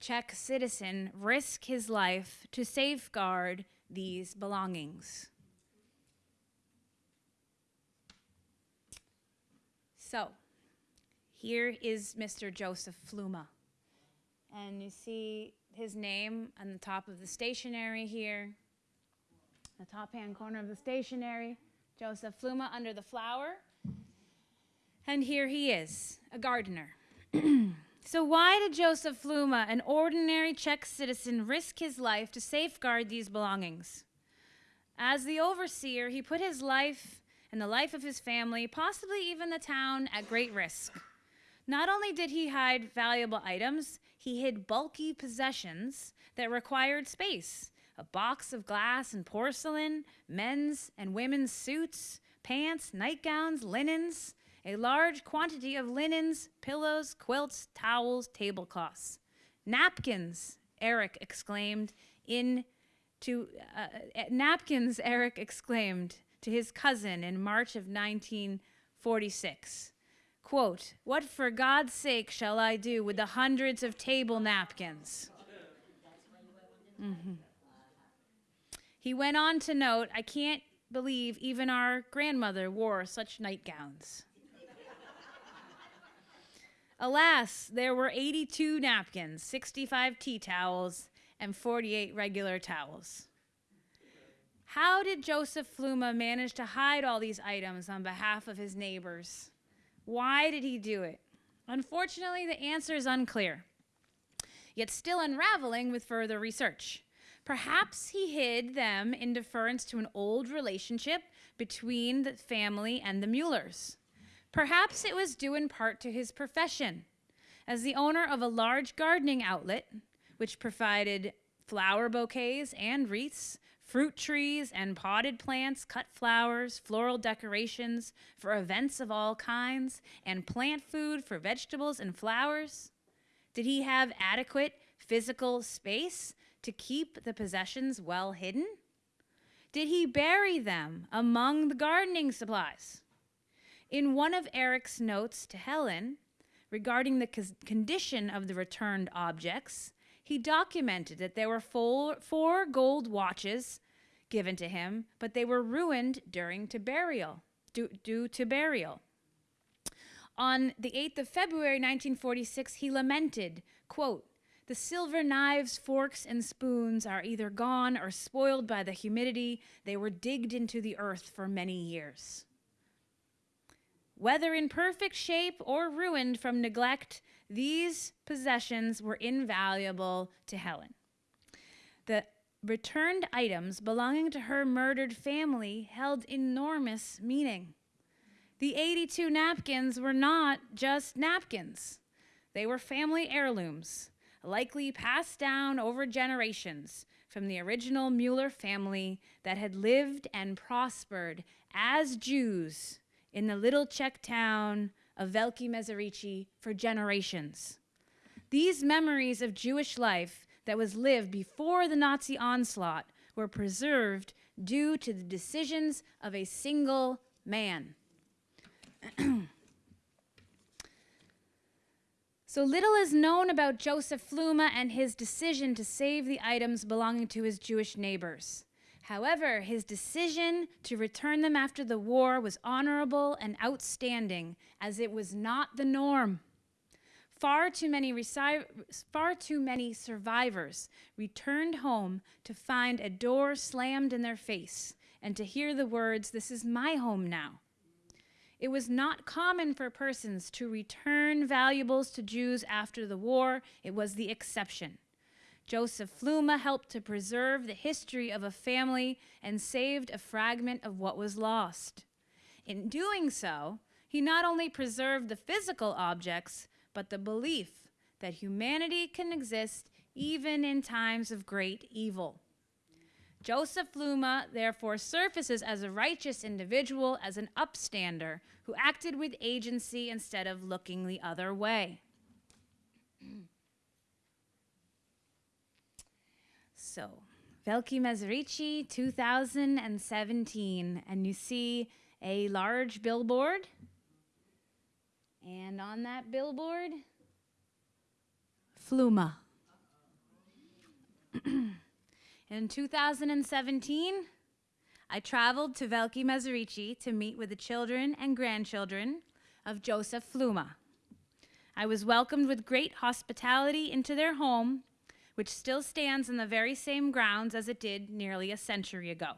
Czech citizen risk his life to safeguard these belongings? So, here is Mr. Joseph Fluma. And you see his name on the top of the stationery here, the top hand corner of the stationery, Joseph Fluma under the flower. And here he is, a gardener. so, why did Joseph Fluma, an ordinary Czech citizen, risk his life to safeguard these belongings? As the overseer, he put his life and the life of his family, possibly even the town, at great risk. Not only did he hide valuable items, he hid bulky possessions that required space a box of glass and porcelain, men's and women's suits, pants, nightgowns, linens, a large quantity of linens, pillows, quilts, towels, tablecloths. Napkins, Eric exclaimed in to uh, uh napkins, Eric exclaimed to his cousin in March of 1946. Quote, What for God's sake shall I do with the hundreds of table napkins? Mm-hmm. He went on to note, I can't believe even our grandmother wore such nightgowns. Alas, there were 82 napkins, 65 tea towels, and 48 regular towels. How did Joseph Fluma manage to hide all these items on behalf of his neighbors? Why did he do it? Unfortunately, the answer is unclear, yet still unraveling with further research. Perhaps he hid them in deference to an old relationship between the family and the Muellers. Perhaps it was due in part to his profession. As the owner of a large gardening outlet, which provided flower bouquets and wreaths fruit trees and potted plants, cut flowers, floral decorations for events of all kinds, and plant food for vegetables and flowers? Did he have adequate physical space to keep the possessions well hidden? Did he bury them among the gardening supplies? In one of Eric's notes to Helen regarding the condition of the returned objects, he documented that there were four, four gold watches given to him, but they were ruined during to burial, due, due to burial. On the 8th of February 1946, he lamented, quote, the silver knives, forks, and spoons are either gone or spoiled by the humidity. They were digged into the earth for many years. Whether in perfect shape or ruined from neglect, these possessions were invaluable to Helen. The returned items belonging to her murdered family held enormous meaning. The 82 napkins were not just napkins, they were family heirlooms, likely passed down over generations from the original Mueller family that had lived and prospered as Jews in the little Czech town of Velké Meziříčí for generations. These memories of Jewish life that was lived before the Nazi onslaught were preserved due to the decisions of a single man. So little is known about Joseph Fluma and his decision to save the items belonging to his Jewish neighbors. However, his decision to return them after the war was honorable and outstanding, as it was not the norm. Far too many, far too many survivors returned home to find a door slammed in their face and to hear the words, This is my home now. It was not common for persons to return valuables to Jews after the war, it was the exception. Joseph Fluma helped to preserve the history of a family and saved a fragment of what was lost. In doing so, he not only preserved the physical objects, but the belief that humanity can exist even in times of great evil. Joseph Fluma therefore surfaces as a righteous individual, as an upstander who acted with agency instead of looking the other way. so, Veliki Mezerici 2017, and you see a large billboard. And on that billboard, Fluma. In 2017, I traveled to Veliki Mezerici to meet with the children and grandchildren of Joseph Fluma. I was welcomed with great hospitality into their home, which still stands on the very same grounds as it did nearly a century ago.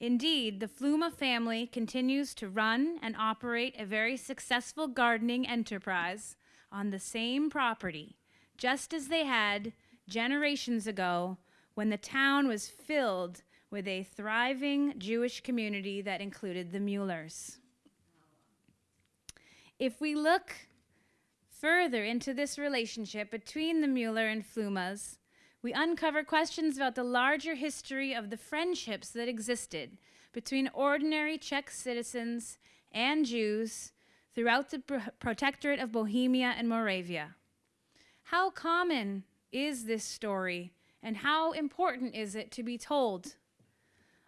Indeed, the Fluma family continues to run and operate a very successful gardening enterprise on the same property, just as they had generations ago when the town was filled with a thriving Jewish community that included the Muellers. If we look further into this relationship between the Mueller and Flumas, we uncover questions about the larger history of the friendships that existed between ordinary Czech citizens and Jews throughout the protectorate of Bohemia and Moravia. How common is this story, and how important is it to be told?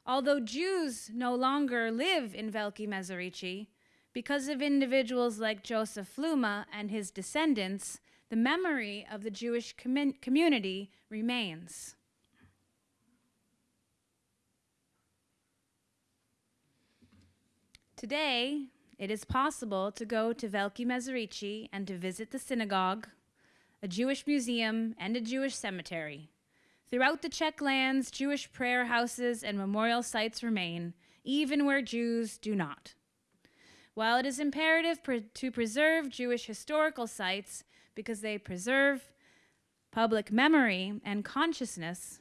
Although Jews no longer live in Veliki Mezerici, because of individuals like Joseph Fluma and his descendants, the memory of the Jewish com community remains. Today, it is possible to go to Veliki Mezerici and to visit the synagogue, a Jewish museum, and a Jewish cemetery. Throughout the Czech lands, Jewish prayer houses and memorial sites remain, even where Jews do not. While it is imperative pre to preserve Jewish historical sites because they preserve public memory and consciousness,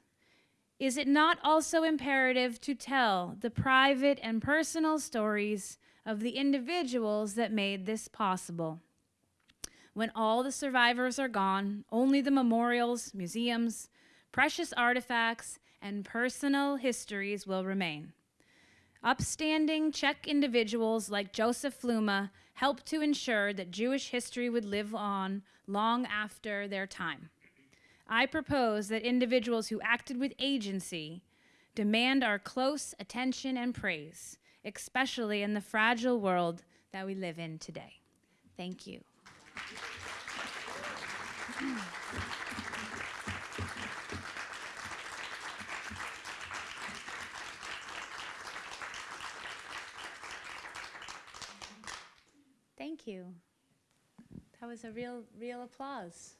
is it not also imperative to tell the private and personal stories of the individuals that made this possible. When all the survivors are gone, only the memorials, museums, precious artifacts, and personal histories will remain. Upstanding Czech individuals like Joseph Fluma helped to ensure that Jewish history would live on long after their time. I propose that individuals who acted with agency demand our close attention and praise especially in the fragile world that we live in today. Thank you. Thank you. That was a real, real applause.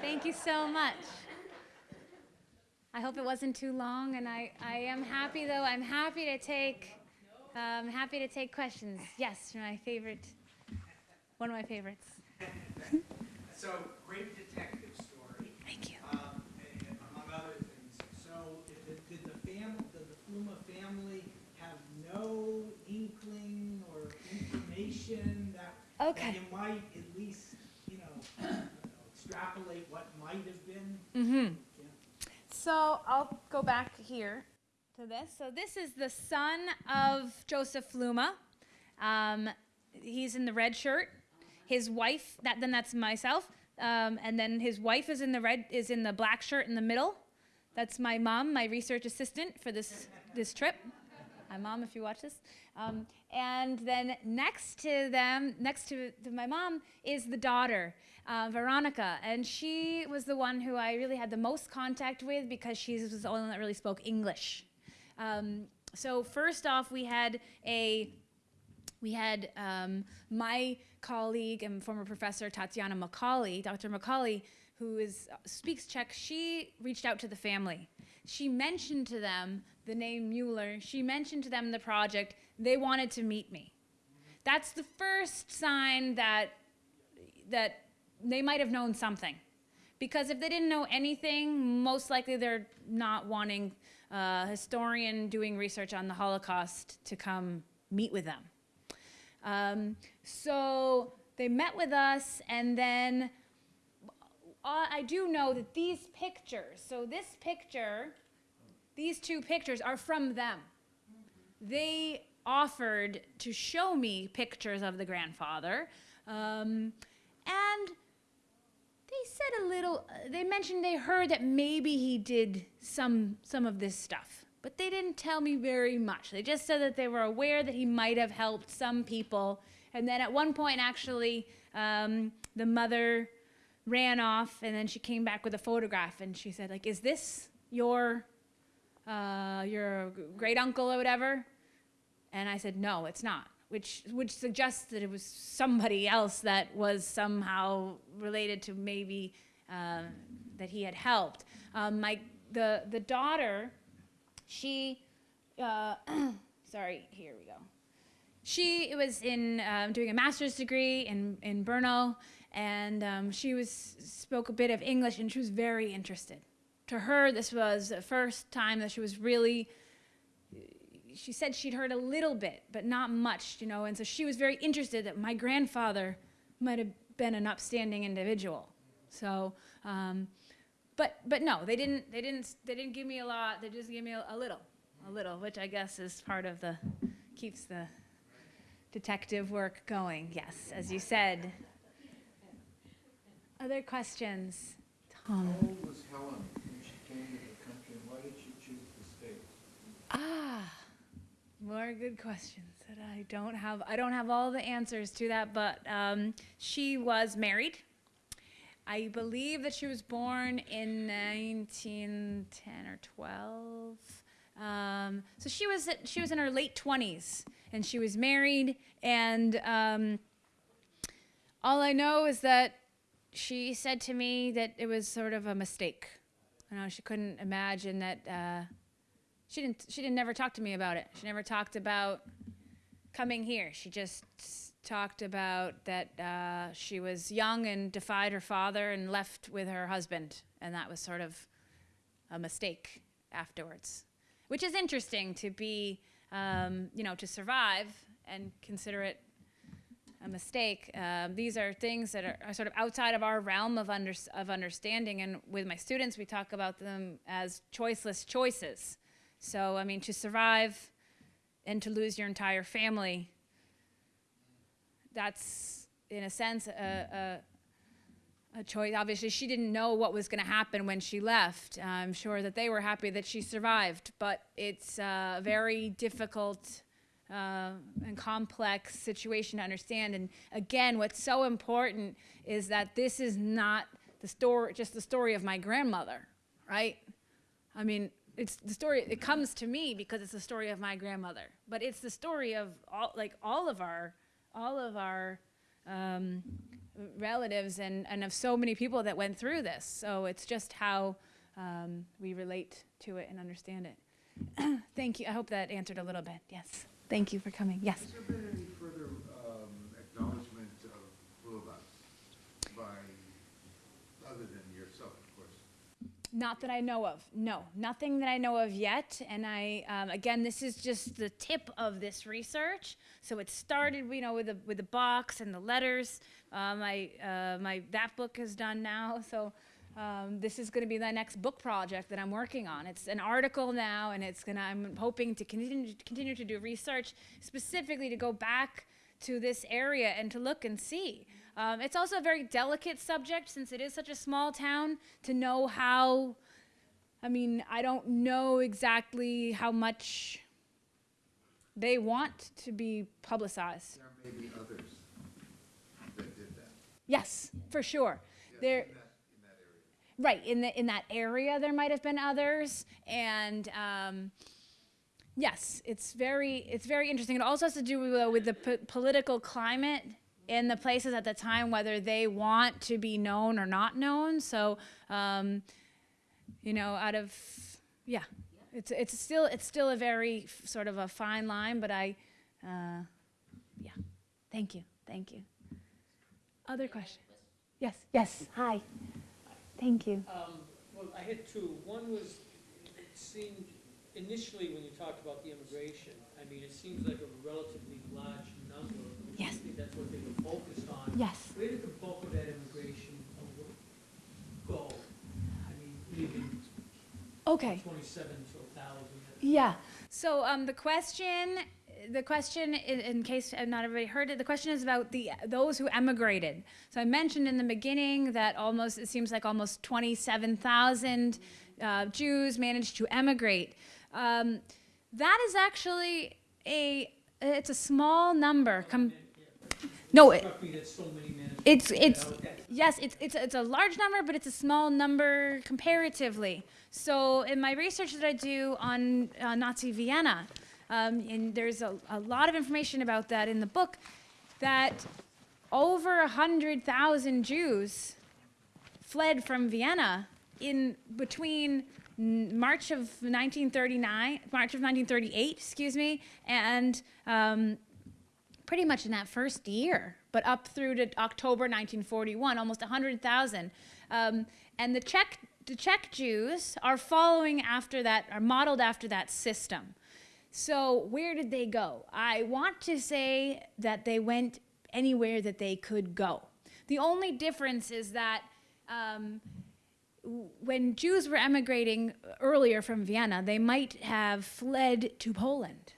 Thank you so much. I hope it wasn't too long, and I, I am happy, though, I'm happy to take I'm happy to take questions. Yes, my favorite, one of my favorites. so, great detective story. Thank you. Um, among other things. So, did, did the family, did the Fluma family have no inkling or information that, okay. that you might at least, you know, extrapolate what might have been? Mm-hmm. Yeah. So I'll go back here to this. So this is the son of Joseph Fluma. Um, he's in the red shirt. His wife, that then that's myself, um, and then his wife is in the red is in the black shirt in the middle. That's my mom, my research assistant for this this trip. Hi, mom, if you watch this. Um, and then next to them, next to, to my mom, is the daughter, uh, Veronica. And she was the one who I really had the most contact with because she was the only one that really spoke English. Um, so first off, we had a we had um, my colleague and former professor Tatiana Macaulay, Dr. Macaulay, who is speaks Czech. She reached out to the family. She mentioned to them the name Mueller. She mentioned to them the project. They wanted to meet me. That's the first sign that that they might have known something. Because if they didn't know anything, most likely they're not wanting a historian doing research on the Holocaust to come meet with them. Um, so they met with us, and then uh, I do know that these pictures, so this picture, these two pictures are from them. They offered to show me pictures of the grandfather, um, and they said a little. Uh, they mentioned they heard that maybe he did some some of this stuff, but they didn't tell me very much. They just said that they were aware that he might have helped some people, and then at one point, actually, um, the mother ran off, and then she came back with a photograph, and she said, like, "Is this your uh, your great uncle or whatever?" And I said, "No, it's not." Which which suggests that it was somebody else that was somehow related to maybe uh, that he had helped. Um, my the the daughter, she, uh, sorry, here we go. She was in um, doing a master's degree in in Brno, and um, she was spoke a bit of English, and she was very interested. To her, this was the first time that she was really she said she'd heard a little bit, but not much, you know, and so she was very interested that my grandfather might have been an upstanding individual. So, um, but but no, they didn't they didn't they didn't give me a lot. They just gave me a, a little, a little, which I guess is part of the keeps the detective work going. Yes, as you said. Other questions, Tom? How old was Helen when she came to the country, and why did she choose the States? Ah, more good questions that I don't have. I don't have all the answers to that, but um, she was married. I believe that she was born in 1910 or 12. Um, so she was she was in her late 20s, and she was married. And um, all I know is that she said to me that it was sort of a mistake. You know, she couldn't imagine that. Uh, she didn't she didn't never talk to me about it she never talked about coming here she just talked about that uh, she was young and defied her father and left with her husband and that was sort of a mistake afterwards which is interesting to be um, you know to survive and consider it a mistake. Um, these are things that are, are, sort of outside of our realm of, under, of understanding. And with my students, we talk about them as choiceless choices. So, I mean, to survive and to lose your entire family, that's, in a sense, a, a, a choice. Obviously, she didn't know what was going to happen when she left. I'm sure that they were happy that she survived, but it's a very difficult uh, and complex situation to understand. And again, what's so important is that this is not the story, just the story of my grandmother, right? I mean, it's the story it comes to me because it's the story of my grandmother. But it's the story of all like all of our all of our um, relatives and, and of so many people that went through this. So it's just how um, we relate to it and understand it. Thank you. I hope that answered a little bit. Yes. Thank you for coming. Yes Has there been any further um, acknowledgement of Lula's by, other than yourself, of course? Not that I know of. No, nothing that I know of yet. And I, um, again, this is just the tip of this research. So it started, you know, with the with the box and the letters. Uh, my uh, my that book is done now. So um, this is going to be the next book project that I'm working on. It's an article now, and it's gonna. I'm hoping to continue continue to do research specifically to go back to this area and to look and see. Um, it's also a very delicate subject since it is such a small town to know how. I mean, I don't know exactly how much they want to be publicized. There may be others that did that. Yes, for sure. Yeah, There, in that- in that area. right in the in that area, there might have been others, and um, yes, it's very it's very interesting. It also has to do with, uh, with the po- political climate in the places at the time, whether they want to be known or not known. So, um, you know, out of yeah, it's it's still it's still a very sort of a fine line, but I, uh, yeah, thank you, thank you. Other question? Yes, yes. Hi. Thank you. Um, Well, I had two. One was, it seemed, initially, when you talked about the immigration, I mean, it seems like a relatively large number. Which I Yes. think that's what they were focused on. Yes. Where did the bulk of that immigration go? I mean, leaving Okay. twenty-seven to thousand. Yeah. So um, the question, the question, in, in case not everybody heard it, the question is about the those who emigrated. So I mentioned in the beginning that almost it seems like almost twenty-seven thousand uh, Jews managed to emigrate. Um, that is actually a it's a small number. Com- no, it, Struck me that so many managed. it's it's yes, it's it's it's a large number, but it's a small number comparatively. So in my research that I do on uh, Nazi Vienna, um, and there's a, a lot of information about that in the book, that over a hundred thousand Jews fled from Vienna in between March of 1939, March of 1938, excuse me, and um, pretty much in that first year, but up through to October 1941, almost 100,000. Um, and the Czech, the Czech Jews are following after that, are modeled after that system. So where did they go? I want to say that they went anywhere that they could go. The only difference is that um, when Jews were emigrating earlier from Vienna, they might have fled to Poland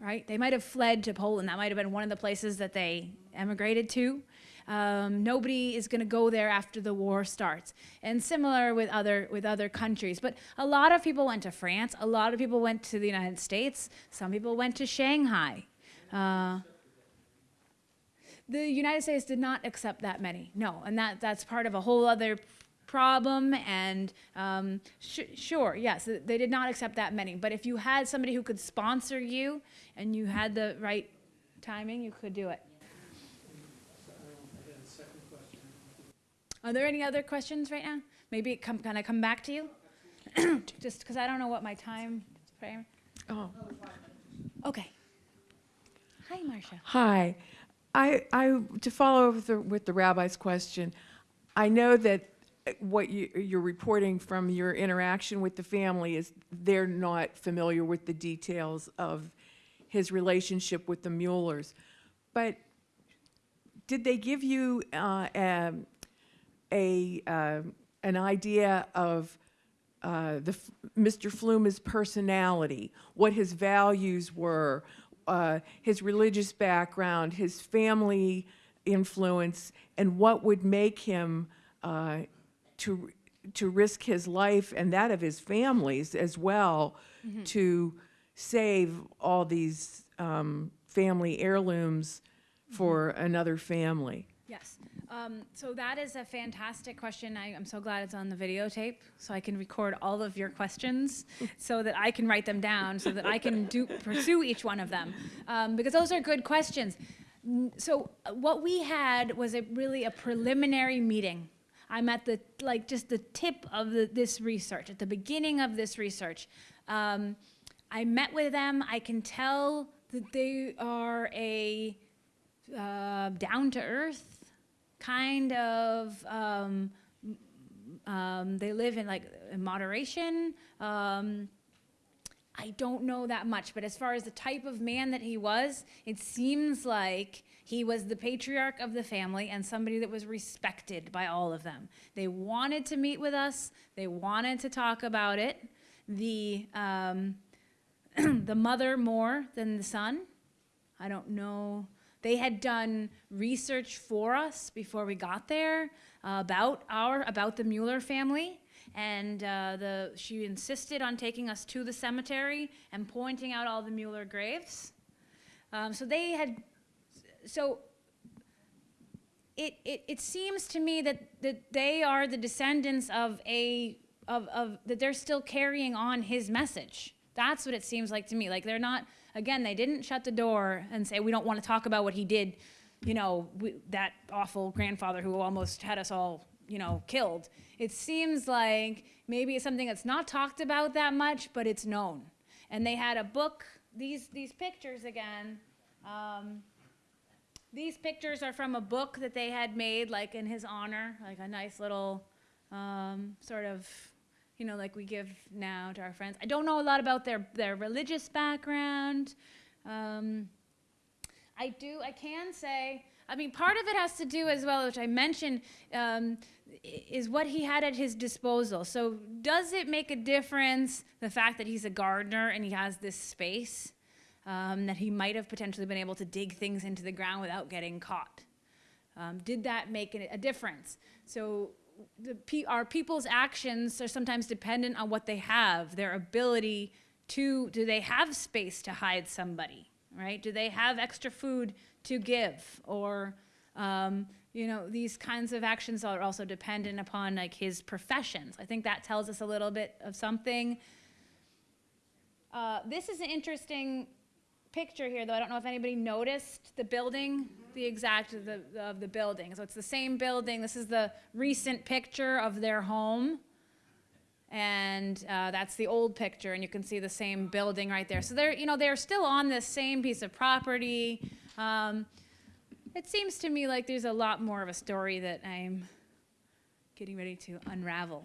right? They might have fled to Poland. That might have been one of the places that they emigrated to. Um, nobody is going to go there after the war starts, and similar with other with other countries. But a lot of people went to France. A lot of people went to the United States. Some people went to Shanghai. Uh, the United States did not accept that many. No, and that that's part of a whole other problem. And um, sh- sure, yes, th- they did not accept that many. But if you had somebody who could sponsor you and you had the right timing, you could do it. So, I don't know, I had a second question. Are there any other questions right now? Maybe come, can I come back to you? Just because I don't know what my time frame. Oh, Okay. Hi, Marcia. hi. I, I, to follow up with the, with the rabbi's question, I know that what you, you're reporting from your interaction with the family is they're not familiar with the details of his relationship with the Muellers. But did they give you uh, um, a, uh, an idea of uh, the Mr. Fluma's personality, what his values were, uh, his religious background, his family influence, and what would make him uh, to to risk his life and that of his families as well to save all these um, family heirlooms for another family. Yes. Um, so that is a fantastic question. I, I'm so glad it's on the videotape, so I can record all of your questions, so that I can write them down, so that I can do pursue each one of them, um, because those are good questions. So uh, what we had was a really a preliminary meeting. I'm at the like just the tip of the, this research, at the beginning of this research. Um, I met with them. I can tell that they are a uh, down to earth kind of um, um, they live in like in moderation um, i don't know that much but as far as the type of man that he was it seems like he was the patriarch of the family and somebody that was respected by all of them. They wanted to meet with us. They wanted to talk about it. The um, the mother more than the son. I don't know. They had done research for us before we got there uh, about our about the Mueller family, and uh, the she insisted on taking us to the cemetery and pointing out all the Mueller graves. Um, so they had, so it, it, it seems to me that, that they are the descendants of a of, of that they're still carrying on his message. That's what it seems like to me. Like they're not again they didn't shut the door and say we don't want to talk about what he did you know we, that awful grandfather who almost had us all you know killed. It seems like maybe it's something that's not talked about that much but it's known. And they had a book these these pictures again um, these pictures are from a book that they had made, like in his honor, like a nice little um, sort of, you know, like we give now to our friends. I don't know a lot about their, their religious background. Um, I do, I can say, I mean, part of it has to do as well, which I mentioned, um, is what he had at his disposal. So, does it make a difference the fact that he's a gardener and he has this space? Um, that he might have potentially been able to dig things into the ground without getting caught? Um, did that make a, difference? So, the, pe- our people's actions are sometimes dependent on what they have, their ability to, do they have space to hide somebody, right? Do they have extra food to give? Or, um, you know, these kinds of actions are also dependent upon like his professions. I think that tells us a little bit of something. Uh, this is an interesting picture here, though. I don't know if anybody noticed the building, the exact of the, of the building. So it's the same building. This is the recent picture of their home. And uh, that's the old picture, and you can see the same building right there. So they're, you know, they're still on this same piece of property. Um, it seems to me like there's a lot more of a story that I'm getting ready to unravel.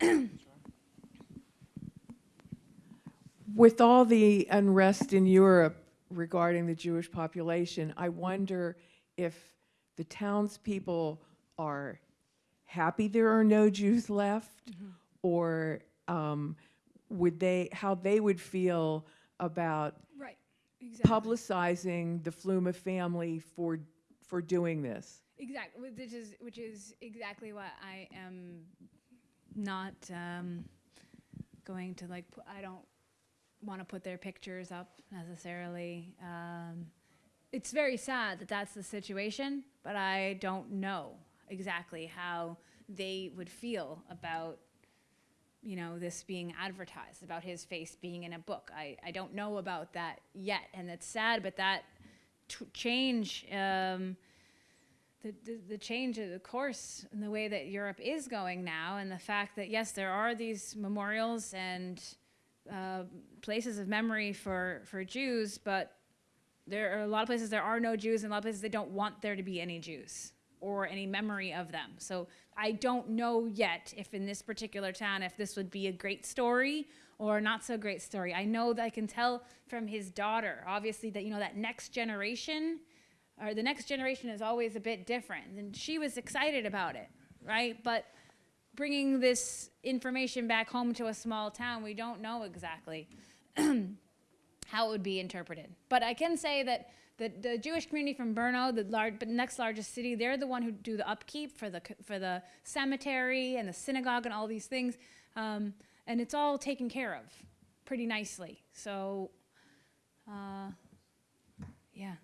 With all the unrest in Europe regarding the Jewish population, I wonder if the townspeople are happy there are no Jews left, or um, would they, how they would feel about Right, exactly. publicizing the Fluma family for, for doing this? Exactly, which is which is exactly what I am not um, going to like. I don't want to put their pictures up necessarily. Um, it's very sad that that's the situation, but I don't know exactly how they would feel about you know this being advertised about his face being in a book i, I don't know about that yet and it's sad but that change um, the, the, the change of the course in the way that Europe is going now, and the fact that yes, there are these memorials and uh, places of memory for, for Jews, but there are a lot of places there are no Jews, and a lot of places they don't want there to be any Jews or any memory of them. So I don't know yet if in this particular town if this would be a great story or not so great story. I know that I can tell from his daughter, obviously, that you know that next generation or the next generation is always a bit different. And she was excited about it, right? But bringing this information back home to a small town, we don't know exactly how it would be interpreted. But I can say that the, the Jewish community from Brno, the large, but next largest city, they're the one who do the upkeep for the for the cemetery and the synagogue and all these things, um, and it's all taken care of pretty nicely. So, uh, yeah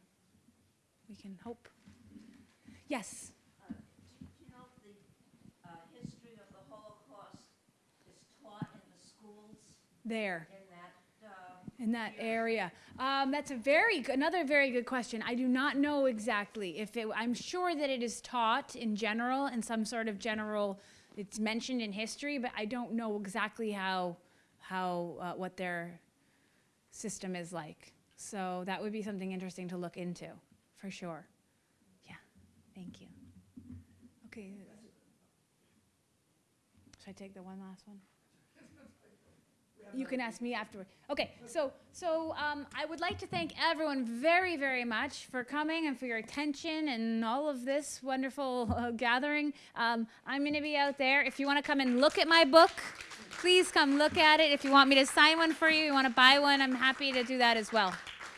we can hope. Yes. You know, the uh, history of the Holocaust is taught in the schools There in that, uh, in that area. Um, that's a very good, another very good question. I do not know exactly if it. I'm sure that it is taught in general in some sort of general. It's mentioned in history, but I don't know exactly how how uh, what their system is like. So that would be something interesting to look into, for sure. Yeah. Thank you. Okay. Should I take the one last one? You can ask me afterward. Okay, so so um, I would like to thank everyone very very much for coming and for your attention and all of this wonderful uh, gathering. Um, I'm going to be out there. If you want to come and look at my book, please come look at it. If you want me to sign one for you, you want to buy one, I'm happy to do that as well.